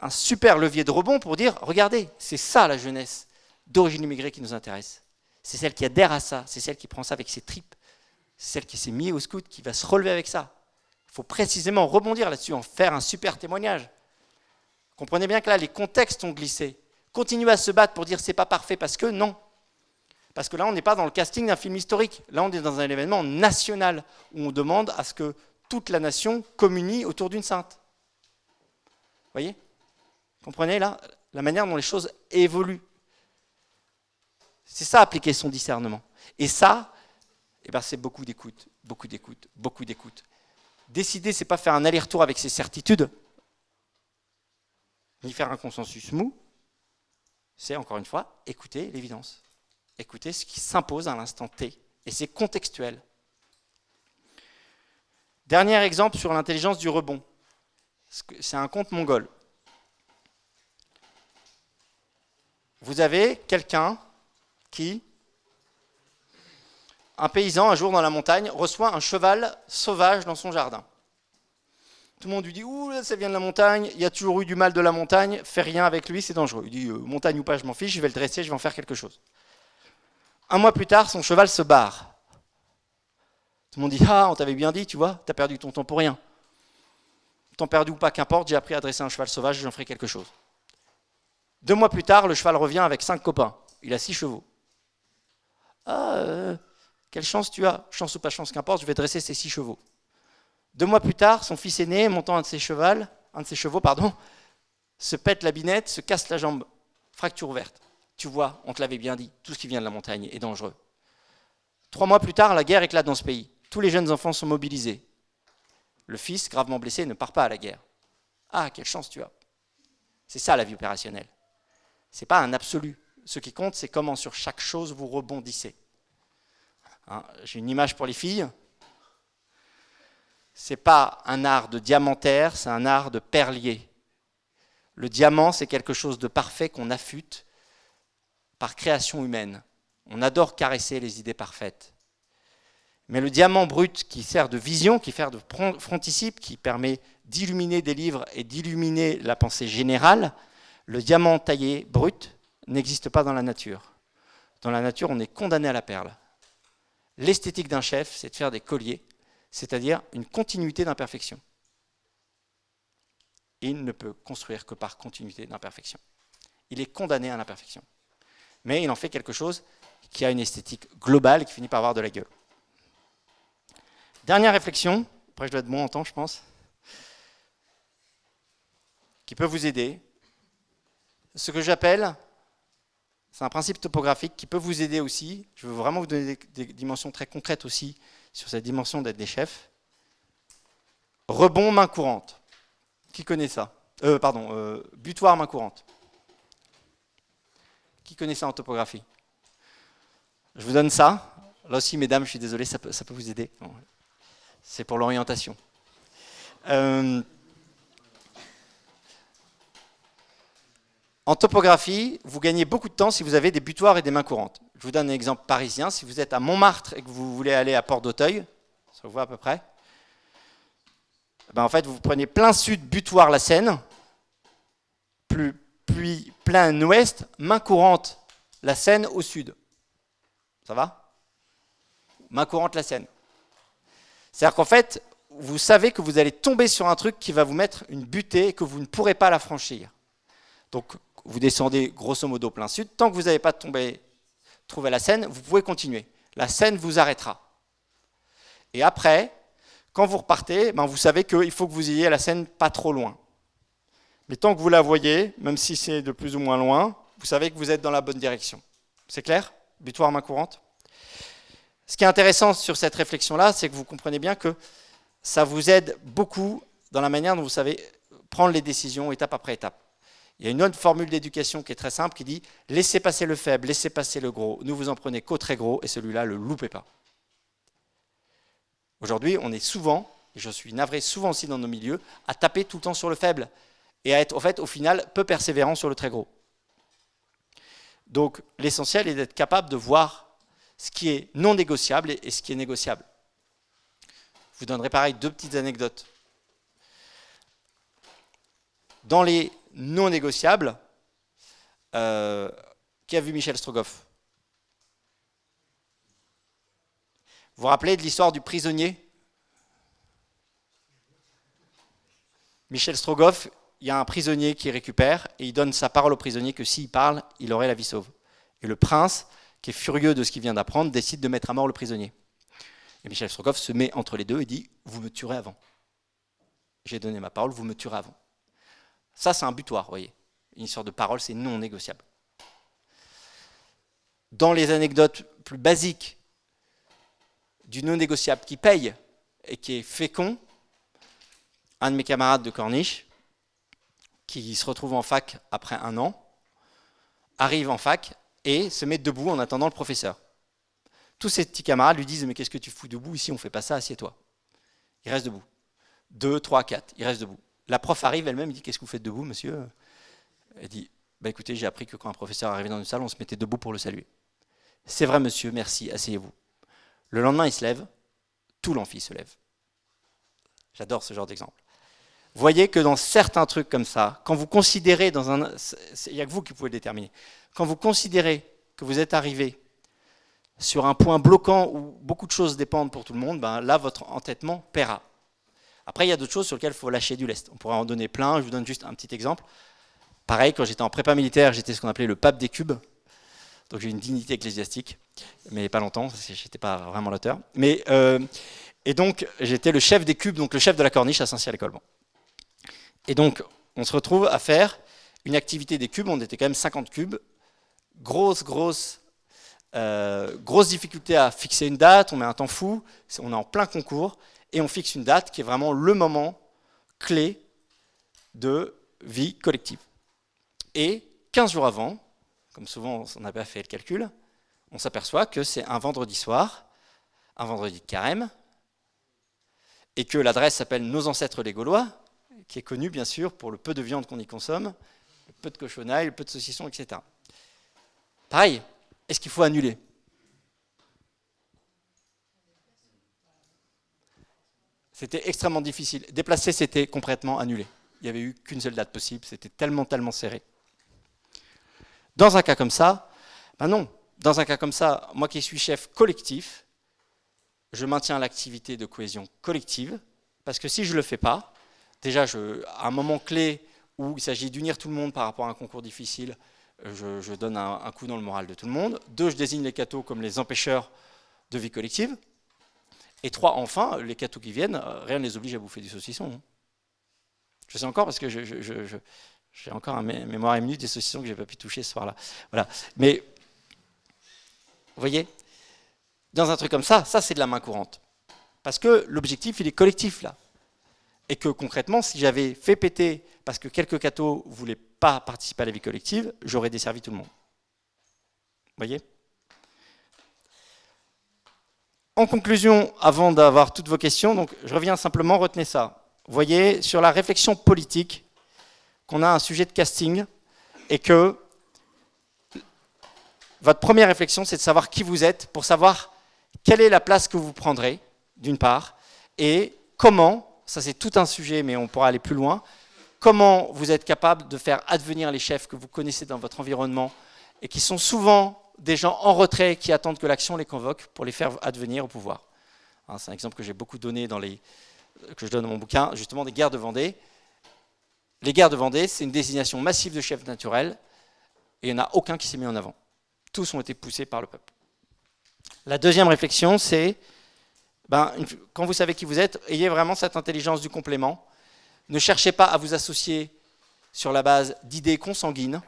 un super levier de rebond pour dire « Regardez, c'est ça la jeunesse d'origine immigrée qui nous intéresse. C'est celle qui adhère à ça, c'est celle qui prend ça avec ses tripes, c'est celle qui s'est mise au scout, qui va se relever avec ça. Il faut précisément rebondir là-dessus, en faire un super témoignage. Comprenez bien que là, les contextes ont glissé continuer à se battre pour dire c'est pas parfait parce que non. Parce que là, on n'est pas dans le casting d'un film historique. Là, on est dans un événement national où on demande à ce que toute la nation communie autour d'une sainte. Vous voyez? Comprenez là la manière dont les choses évoluent. C'est ça, appliquer son discernement. Et ça, eh ben, c'est beaucoup d'écoute, beaucoup d'écoute, beaucoup d'écoute. Décider, c'est pas faire un aller-retour avec ses certitudes, ni faire un consensus mou, c'est encore une fois écouter l'évidence, écouter ce qui s'impose à l'instant T, et c'est contextuel. Dernier exemple sur l'intelligence du rebond. C'est un conte mongol. Vous avez quelqu'un qui, un paysan, un jour dans la montagne, reçoit un cheval sauvage dans son jardin. Tout le monde lui dit Ouh, ça vient de la montagne, il y a toujours eu du mal de la montagne, fais rien avec lui, c'est dangereux. Il dit euh, Montagne ou pas, je m'en fiche, je vais le dresser, je vais en faire quelque chose. Un mois plus tard, son cheval se barre. Tout le monde dit Ah, on t'avait bien dit, tu vois, t'as perdu ton temps pour rien. Temps perdu ou pas, qu'importe, j'ai appris à dresser un cheval sauvage, j'en ferai quelque chose. Deux mois plus tard, le cheval revient avec cinq copains. Il a six chevaux. Ah, euh, quelle chance tu as Chance ou pas chance, qu'importe, je vais dresser ces six chevaux. Deux mois plus tard, son fils aîné, montant un de ses, chevaux, un de ses chevaux, pardon, se pète la binette, se casse la jambe, fracture ouverte. Tu vois, on te l'avait bien dit, tout ce qui vient de la montagne est dangereux. Trois mois plus tard, la guerre éclate dans ce pays. Tous les jeunes enfants sont mobilisés. Le fils, gravement blessé, ne part pas à la guerre. Ah, quelle chance tu as. C'est ça la vie opérationnelle. Ce n'est pas un absolu. Ce qui compte, c'est comment sur chaque chose vous rebondissez. Hein, j'ai une image pour les filles n'est pas un art de diamantaire, c'est un art de perlier. Le diamant, c'est quelque chose de parfait qu'on affûte par création humaine. On adore caresser les idées parfaites. Mais le diamant brut qui sert de vision, qui sert de fronticipe, qui permet d'illuminer des livres et d'illuminer la pensée générale, le diamant taillé brut n'existe pas dans la nature. Dans la nature, on est condamné à la perle. L'esthétique d'un chef, c'est de faire des colliers c'est-à-dire une continuité d'imperfection. Il ne peut construire que par continuité d'imperfection. Il est condamné à l'imperfection. Mais il en fait quelque chose qui a une esthétique globale et qui finit par avoir de la gueule. Dernière réflexion, après je dois être bon en temps je pense, qui peut vous aider. Ce que j'appelle, c'est un principe topographique qui peut vous aider aussi. Je veux vraiment vous donner des dimensions très concrètes aussi sur cette dimension d'être des chefs. Rebond main courante. Qui connaît ça? Euh, Pardon, euh, butoir main courante. Qui connaît ça en topographie? Je vous donne ça. Là aussi, mesdames, je suis désolé, ça peut, vous aider. C'est pour l'orientation. Euh, en topographie, vous gagnez beaucoup de temps si vous avez des butoirs et des mains courantes. Je vous donne un exemple parisien. Si vous êtes à Montmartre et que vous voulez aller à Port d'Auteuil, ça vous voit à peu près, ben en fait, vous prenez plein sud, butoir la Seine, puis plein ouest, main courante la Seine au sud. Ça va? Main courante la Seine. C'est-à-dire qu'en fait, vous savez que vous allez tomber sur un truc qui va vous mettre une butée et que vous ne pourrez pas la franchir. Donc, vous descendez grosso modo plein sud. Tant que vous n'avez pas trouvé la Seine, vous pouvez continuer. La Seine vous arrêtera. Et après, quand vous repartez, ben vous savez qu'il faut que vous ayez la Seine pas trop loin. Mais tant que vous la voyez, même si c'est de plus ou moins loin, vous savez que vous êtes dans la bonne direction. C'est clair? Butoir main courante? Ce qui est intéressant sur cette réflexion-là, c'est que vous comprenez bien que ça vous aide beaucoup dans la manière dont vous savez prendre les décisions étape après étape. Il y a une autre formule d'éducation qui est très simple qui dit « laissez passer le faible, laissez passer le gros, ne vous en prenez qu'au très gros et celui-là, le loupez pas ». Aujourd'hui, on est souvent, et je suis navré souvent aussi dans nos milieux, à taper tout le temps sur le faible et à être fait, au final peu persévérant sur le très gros. Donc l'essentiel est d'être capable de voir ce qui est non négociable et ce qui est négociable. Je vous donnerai pareil deux petites anecdotes. Dans les non négociables, euh, qui a vu Michel Strogoff? Vous vous rappelez de l'histoire du prisonnier? Michel Strogoff, il y a un prisonnier qui récupère et il donne sa parole au prisonnier que s'il parle, il aurait la vie sauve. Et le prince, qui est furieux de ce qu'il vient d'apprendre, décide de mettre à mort le prisonnier. Et Michel Strogoff se met entre les deux et dit « vous me tuerez avant. J'ai donné ma parole, vous me tuerez avant. » Ça, c'est un butoir, vous voyez. Une histoire de parole, c'est non négociable. Dans les anecdotes plus basiques du non négociable qui paye et qui est fécond, un de mes camarades de Corniche, qui se retrouve en fac après un an, arrive en fac et se met debout en attendant le professeur. Tous ses petits camarades lui disent « mais qu'est-ce que tu fous debout Ici, on ne fait pas ça, assieds-toi. » Il reste debout. Deux, trois, quatre, il reste debout. La prof arrive elle-même, dit « qu'est-ce que vous faites debout, monsieur ?» Elle dit bah, écoutez, j'ai appris que quand un professeur arrivait dans une salle, on se mettait debout pour le saluer. »« C'est vrai, monsieur, merci, asseyez-vous. » Le lendemain, il se lève, tout l'amphi se lève. J'adore ce genre d'exemple voyez que dans certains trucs comme ça, quand vous considérez dans un... Il n'y a que vous qui pouvez le déterminer. Quand vous considérez que vous êtes arrivé sur un point bloquant où beaucoup de choses dépendent pour tout le monde, ben là, votre entêtement paiera. Après, il y a d'autres choses sur lesquelles il faut lâcher du lest. On pourrait en donner plein, je vous donne juste un petit exemple. Pareil, quand j'étais en prépa militaire, j'étais ce qu'on appelait le pape des cubes. Donc j'ai une dignité ecclésiastique, mais pas longtemps, parce que je n'étais pas vraiment l'auteur. Euh, Et donc, j'étais le chef des cubes, donc le chef de la corniche à Saint-Cyr-l'École. Et donc, on se retrouve à faire une activité des cubes, on était quand même 50 cubes, grosse, grosse, euh, grosse difficulté à fixer une date, on met un temps fou, on est en plein concours, et on fixe une date qui est vraiment le moment clé de vie collective. Et 15 jours avant, comme souvent on n'a pas fait le calcul, on s'aperçoit que c'est un vendredi soir, un vendredi de carême, et que l'adresse s'appelle Nos ancêtres les Gaulois, qui est connu bien sûr pour le peu de viande qu'on y consomme, le peu de cochonaille, le peu de saucisson, etc. Pareil, est-ce qu'il faut annuler? C'était extrêmement difficile. Déplacer, c'était complètement annulé. Il n'y avait eu qu'une seule date possible, c'était tellement, tellement serré. Dans un cas comme ça, ben non. Dans un cas comme ça, moi qui suis chef collectif, je maintiens l'activité de cohésion collective, parce que si je ne le fais pas, déjà, à un moment clé où il s'agit d'unir tout le monde par rapport à un concours difficile, je, donne un, coup dans le moral de tout le monde. Deux, je désigne les cathos comme les empêcheurs de vie collective. Et trois, enfin, les cathos qui viennent, euh, rien ne les oblige à bouffer du saucisson. Hein. Je sais encore parce que j'ai encore un mémoire émue des saucissons que je n'ai pas pu toucher ce soir-là. Voilà. Mais, vous voyez, dans un truc comme ça, ça c'est de la main courante. Parce que l'objectif, il est collectif là et que concrètement, si j'avais fait péter parce que quelques cathos ne voulaient pas participer à la vie collective, j'aurais desservi tout le monde. Vous voyez? En conclusion, avant d'avoir toutes vos questions, je reviens simplement, retenez ça. Vous voyez, sur la réflexion politique, qu'on a un sujet de casting et que votre première réflexion, c'est de savoir qui vous êtes pour savoir quelle est la place que vous prendrez, d'une part, et comment, ça c'est tout un sujet, mais on pourra aller plus loin, comment vous êtes capable de faire advenir les chefs que vous connaissez dans votre environnement et qui sont souvent des gens en retrait qui attendent que l'action les convoque pour les faire advenir au pouvoir. Hein, c'est un exemple que j'ai beaucoup donné dans les, dans mon bouquin, justement des guerres de Vendée. Les guerres de Vendée, c'est une désignation massive de chefs naturels et il n'y en a aucun qui s'est mis en avant. Tous ont été poussés par le peuple. La deuxième réflexion, c'est ben, quand vous savez qui vous êtes, ayez vraiment cette intelligence du complément. Ne cherchez pas à vous associer sur la base d'idées consanguines,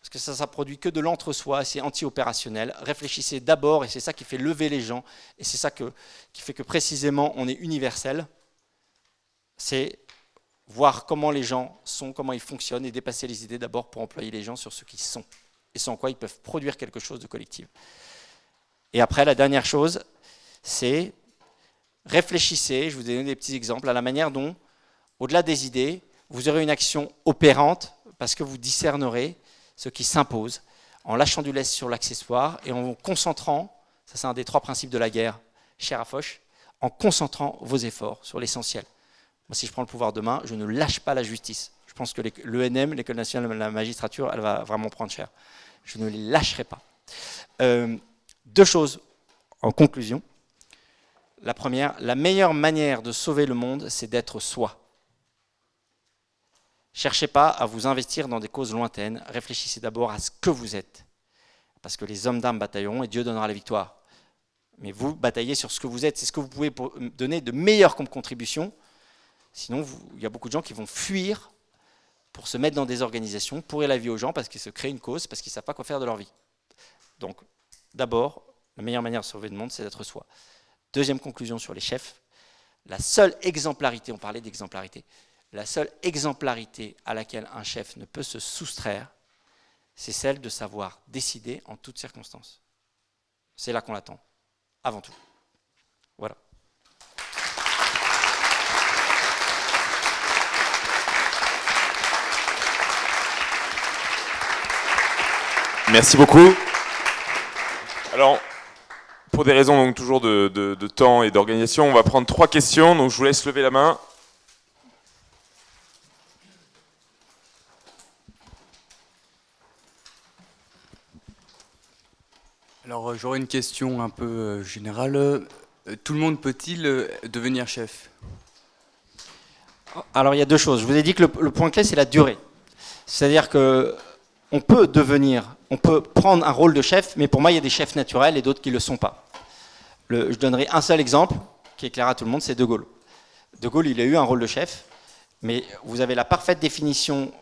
parce que ça, ça produit que de l'entre-soi, c'est anti-opérationnel. Réfléchissez d'abord, et c'est ça qui fait lever les gens, et c'est ça qui fait que précisément on est universel. C'est voir comment les gens sont, comment ils fonctionnent, et dépasser les idées d'abord pour employer les gens sur ce qu'ils sont, et sans quoi ils peuvent produire quelque chose de collectif. Et après, la dernière chose, c'est réfléchissez, je vous ai donné des petits exemples, à la manière dont, au-delà des idées, vous aurez une action opérante, parce que vous discernerez ce qui s'impose, en lâchant du lest sur l'accessoire et en concentrant, ça c'est un des trois principes de la guerre, cher à Foch, en concentrant vos efforts sur l'essentiel. Moi, si je prends le pouvoir demain, je ne lâche pas la justice. Je pense que l'ENM, l'École nationale de la magistrature, elle va vraiment prendre cher. Je ne les lâcherai pas. Euh, deux choses en conclusion. La première, la meilleure manière de sauver le monde, c'est d'être soi. Cherchez pas à vous investir dans des causes lointaines, réfléchissez d'abord à ce que vous êtes. Parce que les hommes d'armes batailleront et Dieu donnera la victoire. Mais vous bataillez sur ce que vous êtes, c'est ce que vous pouvez donner de meilleur comme contribution. Sinon, il y a beaucoup de gens qui vont fuir pour se mettre dans des organisations, pourrir la vie aux gens parce qu'ils se créent une cause, parce qu'ils ne savent pas quoi faire de leur vie. Donc, d'abord, la meilleure manière de sauver le monde, c'est d'être soi. Deuxième conclusion sur les chefs, la seule exemplarité, on parlait d'exemplarité, la seule exemplarité à laquelle un chef ne peut se soustraire, c'est celle de savoir décider en toutes circonstances. C'est là qu'on l'attend, avant tout. Voilà. Merci beaucoup. Alors, pour des raisons donc toujours de, de temps et d'organisation, on va prendre trois questions. Donc, je vous laisse lever la main. Alors euh, j'aurais une question un peu euh, générale. Euh, tout le monde peut-il devenir chef? Alors il y a deux choses. Je vous ai dit que le, point clé c'est la durée. C'est-à-dire que on peut devenir, on peut prendre un rôle de chef, mais pour moi il y a des chefs naturels et d'autres qui ne le sont pas. je donnerai un seul exemple qui éclairera tout le monde, c'est De Gaulle. De Gaulle, il a eu un rôle de chef, mais vous avez la parfaite définition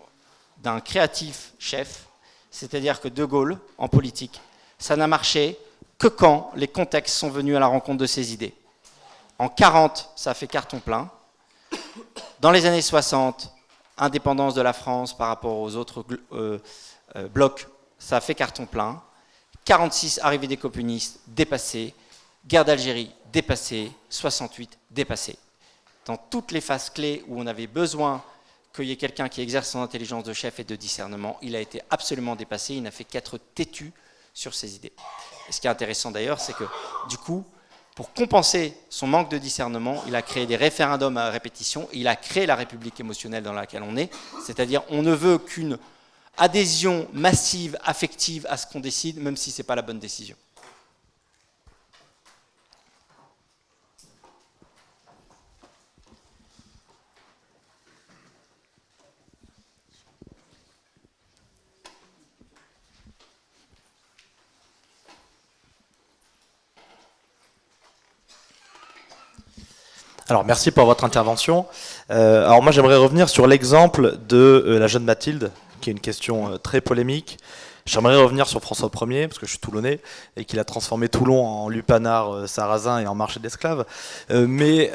d'un créatif chef, c'est-à-dire que De Gaulle, en politique, ça n'a marché que quand les contextes sont venus à la rencontre de ces idées. En 40, ça a fait carton plein. Dans les années 60, indépendance de la France par rapport aux autres euh, euh, blocs, ça a fait carton plein. 46, arrivée des communistes, dépassé. Guerre d'Algérie, dépassé. 68, dépassé. Dans toutes les phases clés où on avait besoin qu'il y ait quelqu'un qui exerce son intelligence de chef et de discernement, il a été absolument dépassé. Il n'a fait qu'être têtu sur ses idées. Et ce qui est intéressant d'ailleurs, c'est que du coup, pour compenser son manque de discernement, il a créé des référendums à répétition, il a créé la république émotionnelle dans laquelle on est, c'est-à-dire on ne veut qu'une adhésion massive, affective à ce qu'on décide, même si ce n'est pas la bonne décision. Alors merci pour votre intervention. Euh, alors moi j'aimerais revenir sur l'exemple de euh, la jeune Mathilde, qui est une question euh, très polémique. J'aimerais revenir sur François Ier, parce que je suis toulonnais, et qu'il a transformé Toulon en lupanar sarrasin et en marché d'esclaves. mais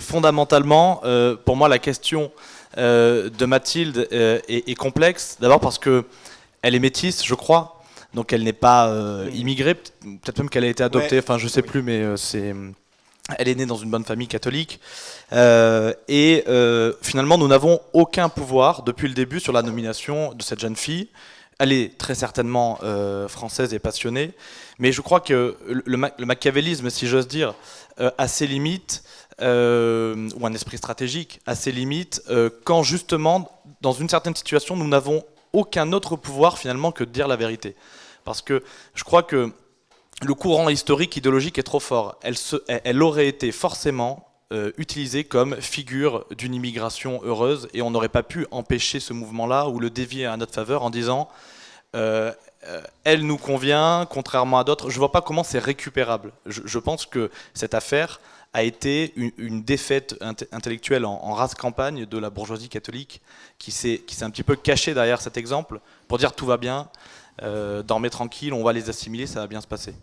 fondamentalement, pour moi la question de Mathilde est, est complexe, d'abord parce que elle est métisse, je crois, donc elle n'est pas euh, immigrée, peut-être même qu'elle a été adoptée, enfin je sais plus, mais euh, c'est, elle est née dans une bonne famille catholique. Euh, et finalement, nous n'avons aucun pouvoir depuis le début sur la nomination de cette jeune fille. Elle est très certainement française et passionnée, mais je crois que le, le machiavélisme, si j'ose dire, a ses limites. ou un esprit stratégique à ses limites, quand justement, dans une certaine situation, nous n'avons aucun autre pouvoir finalement que de dire la vérité. Parce que je crois que le courant historique, idéologique est trop fort. Elle, aurait été forcément euh, utilisée comme figure d'une immigration heureuse et on n'aurait pas pu empêcher ce mouvement-là ou le dévier à notre faveur en disant euh, euh, elle nous convient, contrairement à d'autres. Je ne vois pas comment c'est récupérable. Je, pense que cette affaire a été une, défaite intellectuelle en, en, race campagne de la bourgeoisie catholique qui s'est un petit peu cachée derrière cet exemple pour dire tout va bien, euh, dormez tranquille, on va les assimiler, ça va bien se passer.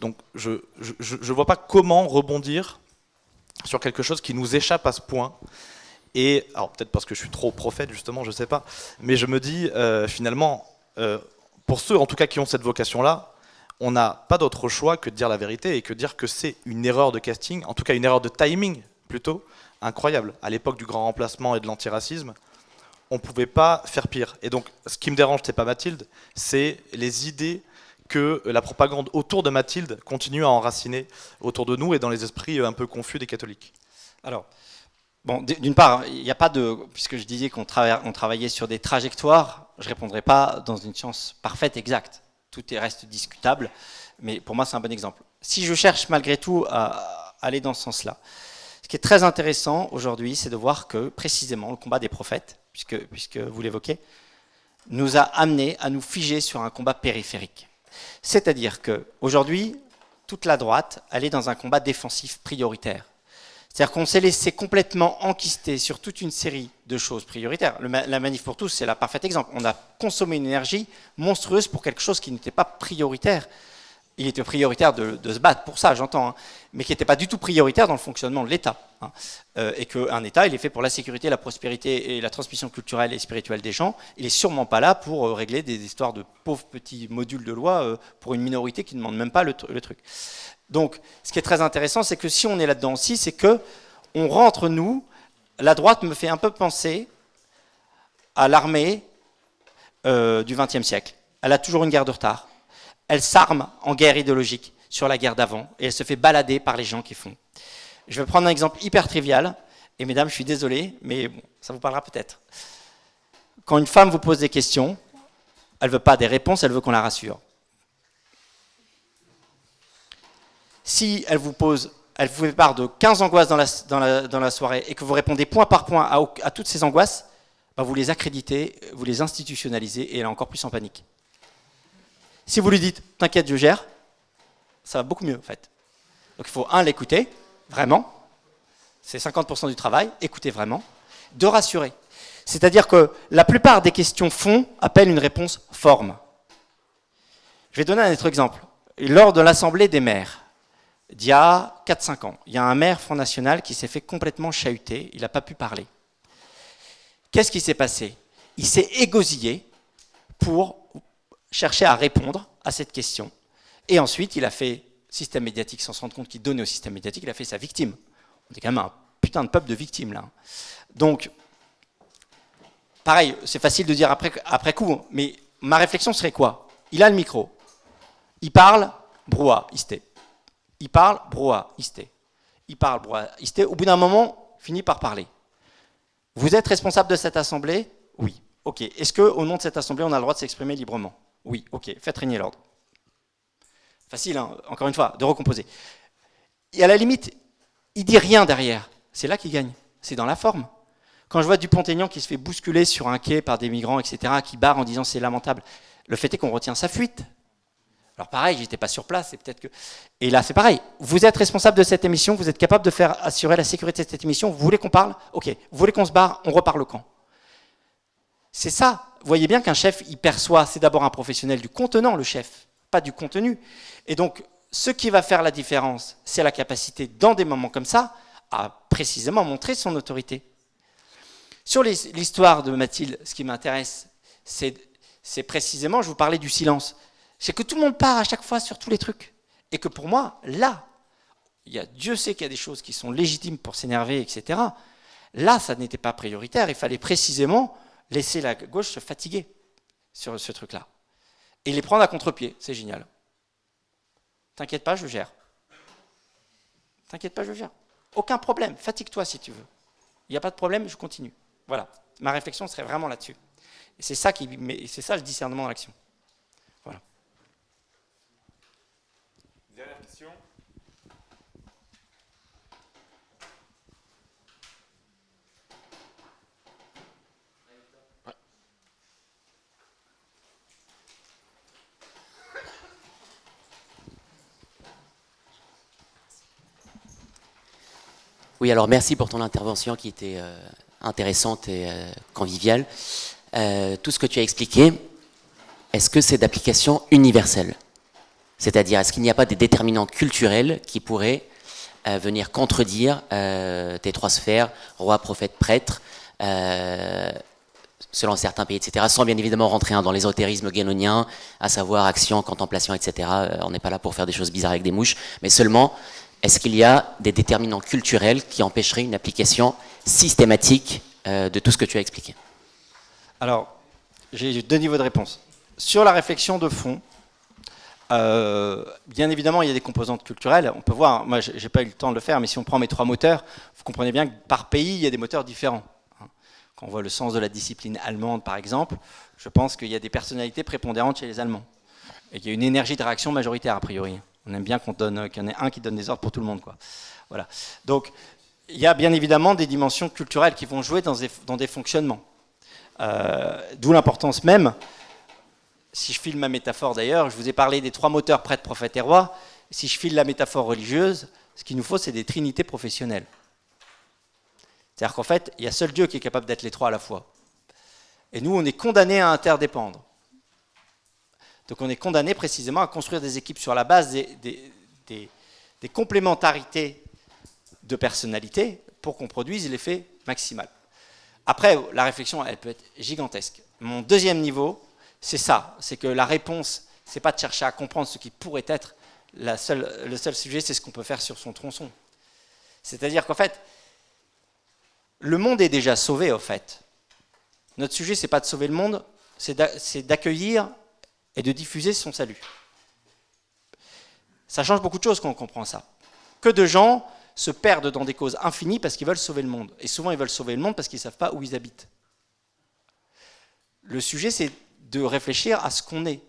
Donc je ne vois pas comment rebondir sur quelque chose qui nous échappe à ce point. Et, alors peut-être parce que je suis trop prophète justement, je ne sais pas, mais je me dis euh, finalement, euh, pour ceux en tout cas qui ont cette vocation-là, on n'a pas d'autre choix que de dire la vérité et que dire que c'est une erreur de casting, en tout cas une erreur de timing plutôt, incroyable. À l'époque du grand remplacement et de l'antiracisme, on ne pouvait pas faire pire. Et donc, ce qui me dérange, c'est pas Mathilde, c'est les idées que la propagande autour de Mathilde continue à enraciner autour de nous et dans les esprits un peu confus des catholiques. Alors, bon, d'une part, il n'y a pas de, puisque je disais qu'on travaillait sur des trajectoires, je ne répondrai pas dans une science parfaite, exacte. Tout reste discutable, mais pour moi, c'est un bon exemple. Si je cherche malgré tout à aller dans ce sens-là, ce qui est très intéressant aujourd'hui, c'est de voir que précisément le combat des prophètes, puisque, vous l'évoquez, nous a amené à nous figer sur un combat périphérique. C'est-à-dire qu'aujourd'hui, toute la droite, elle est dans un combat défensif prioritaire. C'est-à-dire qu'on s'est laissé complètement enquister sur toute une série de choses prioritaires. la manif pour tous, c'est la parfait exemple. On a consommé une énergie monstrueuse pour quelque chose qui n'était pas prioritaire il était prioritaire de, se battre pour ça, j'entends, hein, mais qui n'était pas du tout prioritaire dans le fonctionnement de l'État. Hein. Euh, et qu'un État, il est fait pour la sécurité, la prospérité et la transmission culturelle et spirituelle des gens. Il n'est sûrement pas là pour euh, régler des histoires de pauvres petits modules de loi euh, pour une minorité qui ne demande même pas le, truc. Donc, ce qui est très intéressant, c'est que si on est là-dedans aussi, c'est que on rentre, nous, la droite me fait un peu penser à l'armée du XXe siècle. Elle a toujours une guerre de retard elle s'arme en guerre idéologique sur la guerre d'avant et elle se fait balader par les gens qui font. Je vais prendre un exemple hyper trivial, et mesdames, je suis désolé, mais ça vous parlera peut-être. Quand une femme vous pose des questions, elle ne veut pas des réponses, elle veut qu'on la rassure. Si elle vous pose, elle vous fait part de 15 angoisses dans la, soirée et que vous répondez point par point à, toutes ces angoisses, bah, vous les accréditez, vous les institutionnalisez et elle est encore plus en panique. Si vous lui dites « t'inquiète, je gère », ça va beaucoup mieux en fait. Donc il faut, un, l'écouter, vraiment, c'est 50% du travail, écouter vraiment, de rassurer. C'est-à-dire que la plupart des questions fond appellent une réponse forme. Je vais donner un autre exemple. Lors de l'Assemblée des maires, d'il y a 4-5 ans, il y a un maire Front National qui s'est fait complètement chahuter, il n'a pas pu parler. Qu'est-ce qui s'est passé? Il s'est égosillé pour cherchait à répondre à cette question. Et ensuite, il a fait système médiatique sans se rendre compte qu'il donnait au système médiatique, il a fait sa victime. On est quand même un putain de peuple de victimes là. Donc, pareil, c'est facile de dire après, après coup, mais ma réflexion serait quoi? Il a le micro, il parle, brouhaha, isté. Il parle, brouhaha, isté. Il parle, brouhaha, isté. Au bout d'un moment, finit par parler. Vous êtes responsable de cette assemblée? Oui. Ok. Est-ce qu'au nom de cette assemblée, on a le droit de s'exprimer librement? Oui, ok, faites régner l'ordre. Facile, hein, encore une fois, de recomposer. Et à la limite, il dit rien derrière. C'est là qu'il gagne. C'est dans la forme. Quand je vois Dupont-Aignan qui se fait bousculer sur un quai par des migrants, etc., qui barre en disant c'est lamentable, le fait est qu'on retient sa fuite. Alors pareil, j'étais pas sur place, et peut-être que... Et là, c'est pareil. Vous êtes responsable de cette émission, vous êtes capable de faire assurer la sécurité de cette émission, vous voulez qu'on parle? Ok. Vous voulez qu'on se barre On repart le camp. C'est ça. Vous voyez bien qu'un chef, il perçoit, c'est d'abord un professionnel du contenant, le chef, pas du contenu. Et donc, ce qui va faire la différence, c'est la capacité, dans des moments comme ça, à précisément montrer son autorité. Sur l'histoire de Mathilde, ce qui m'intéresse, c'est précisément, je vous parlais du silence. c'est que tout le monde part à chaque fois sur tous les trucs. Et que pour moi, là, il y a, Dieu sait qu'il y a des choses qui sont légitimes pour s'énerver, etc. Là, ça n'était pas prioritaire. Il fallait précisément laisser la gauche se fatiguer sur ce truc-là. Et les prendre à contre-pied. C'est génial. T'inquiète pas, je gère. T'inquiète pas, je gère. Aucun problème. Fatigue-toi si tu veux. Il n'y a pas de problème, je continue. Voilà. Ma réflexion serait vraiment là-dessus. C'est ça, qui, c'est ça le discernement dans l'action. Voilà. Dernière question. Oui, alors merci pour ton intervention qui était euh, intéressante et euh, conviviale. Euh, tout ce que tu as expliqué, est-ce que c'est d'application universelle? C'est-à-dire, est-ce qu'il n'y a pas des déterminants culturels qui pourraient venir contredire tes trois sphères, roi, prophète, prêtre, selon certains pays, etc., sans bien évidemment rentrer dans l'ésotérisme guénonien, à savoir action, contemplation, etc. on n'est pas là pour faire des choses bizarres avec des mouches, mais seulement est-ce qu'il y a des déterminants culturels qui empêcheraient une application systématique euh, de tout ce que tu as expliqué? Alors, j'ai deux niveaux de réponse. Sur la réflexion de fond, euh, bien évidemment, il y a des composantes culturelles. On peut voir, moi, j'ai pas eu le temps de le faire, mais si on prend mes trois moteurs, vous comprenez bien que par pays, il y a des moteurs différents. Quand on voit le sens de la discipline allemande, par exemple, je pense qu'il y a des personnalités prépondérantes chez les Allemands. Et qu'il y a une énergie de réaction majoritaire, a priori. On aime bien qu'on donne, qu'il y en ait un qui donne des ordres pour tout le monde. Quoi. Voilà. Donc, il y a bien évidemment des dimensions culturelles qui vont jouer dans des, dans des fonctionnements. Euh, d'où l'importance même, si je file ma métaphore d'ailleurs, je vous ai parlé des trois moteurs prêtres, prophètes et rois. Si je file la métaphore religieuse, ce qu'il nous faut, c'est des trinités professionnelles. C'est-à-dire qu'en fait, il y a seul Dieu qui est capable d'être les trois à la fois. Et nous, on est condamnés à interdépendre. Donc on est condamné précisément à construire des équipes sur la base des, complémentarités de personnalité pour qu'on produise l'effet maximal. Après, la réflexion, elle peut être gigantesque. Mon deuxième niveau, c'est ça, c'est que la réponse, c'est pas de chercher à comprendre ce qui pourrait être, le seul sujet, c'est ce qu'on peut faire sur son tronçon. C'est-à-dire qu'en fait, le monde est déjà sauvé, au fait. Notre sujet, c'est pas de sauver le monde, c'est d'accueillir et de diffuser son salut. Ça change beaucoup de choses quand on comprend ça. Que de gens se perdent dans des causes infinies parce qu'ils veulent sauver le monde. Et souvent, ils veulent sauver le monde parce qu'ils ne savent pas où ils habitent. Le sujet, c'est de réfléchir à ce qu'on est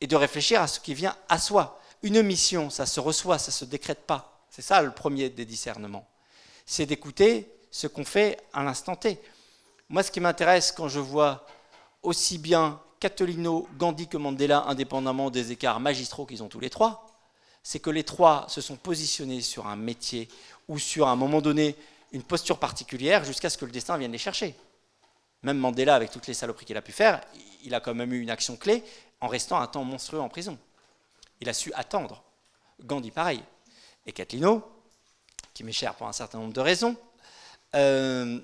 et de réfléchir à ce qui vient à soi. Une mission, ça se reçoit, ça ne se décrète pas. C'est ça le premier des discernements. C'est d'écouter ce qu'on fait à l'instant T. Moi, ce qui m'intéresse quand je vois aussi bien Catolino, Gandhi que Mandela, indépendamment des écarts magistraux qu'ils ont tous les trois, c'est que les trois se sont positionnés sur un métier ou sur un moment donné une posture particulière jusqu'à ce que le destin vienne les chercher. Même Mandela, avec toutes les saloperies qu'il a pu faire, il a quand même eu une action clé en restant un temps monstrueux en prison. Il a su attendre. Gandhi, pareil. Et Catlino, qui m'est cher pour un certain nombre de raisons, euh,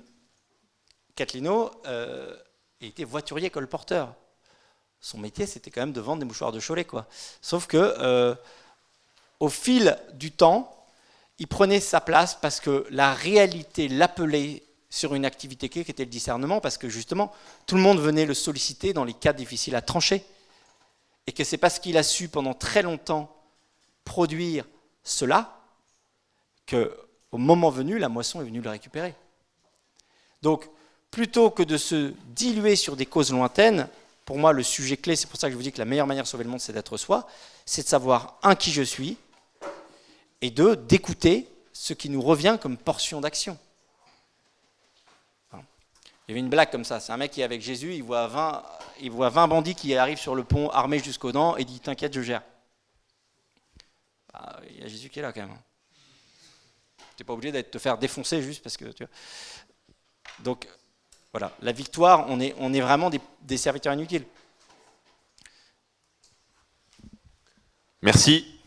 euh, était voiturier colporteur son métier, c'était quand même de vendre des mouchoirs de Cholet. Quoi. Sauf que, euh, au fil du temps, il prenait sa place parce que la réalité l'appelait sur une activité clé qui était le discernement, parce que justement, tout le monde venait le solliciter dans les cas difficiles à trancher. Et que c'est parce qu'il a su pendant très longtemps produire cela que, au moment venu, la moisson est venue le récupérer. Donc, plutôt que de se diluer sur des causes lointaines, pour moi, le sujet clé, c'est pour ça que je vous dis que la meilleure manière de sauver le monde, c'est d'être soi, c'est de savoir, un, qui je suis, et deux, d'écouter ce qui nous revient comme portion d'action. Il y avait une blague comme ça, c'est un mec qui est avec Jésus, il voit 20, il voit 20 bandits qui arrivent sur le pont armés jusqu'aux dents, et dit, t'inquiète, je gère. Bah, il y a Jésus qui est là quand même. Tu n'es pas obligé de te faire défoncer juste parce que... Tu. Donc, voilà, la victoire, on est, vraiment des, serviteurs inutiles. Merci.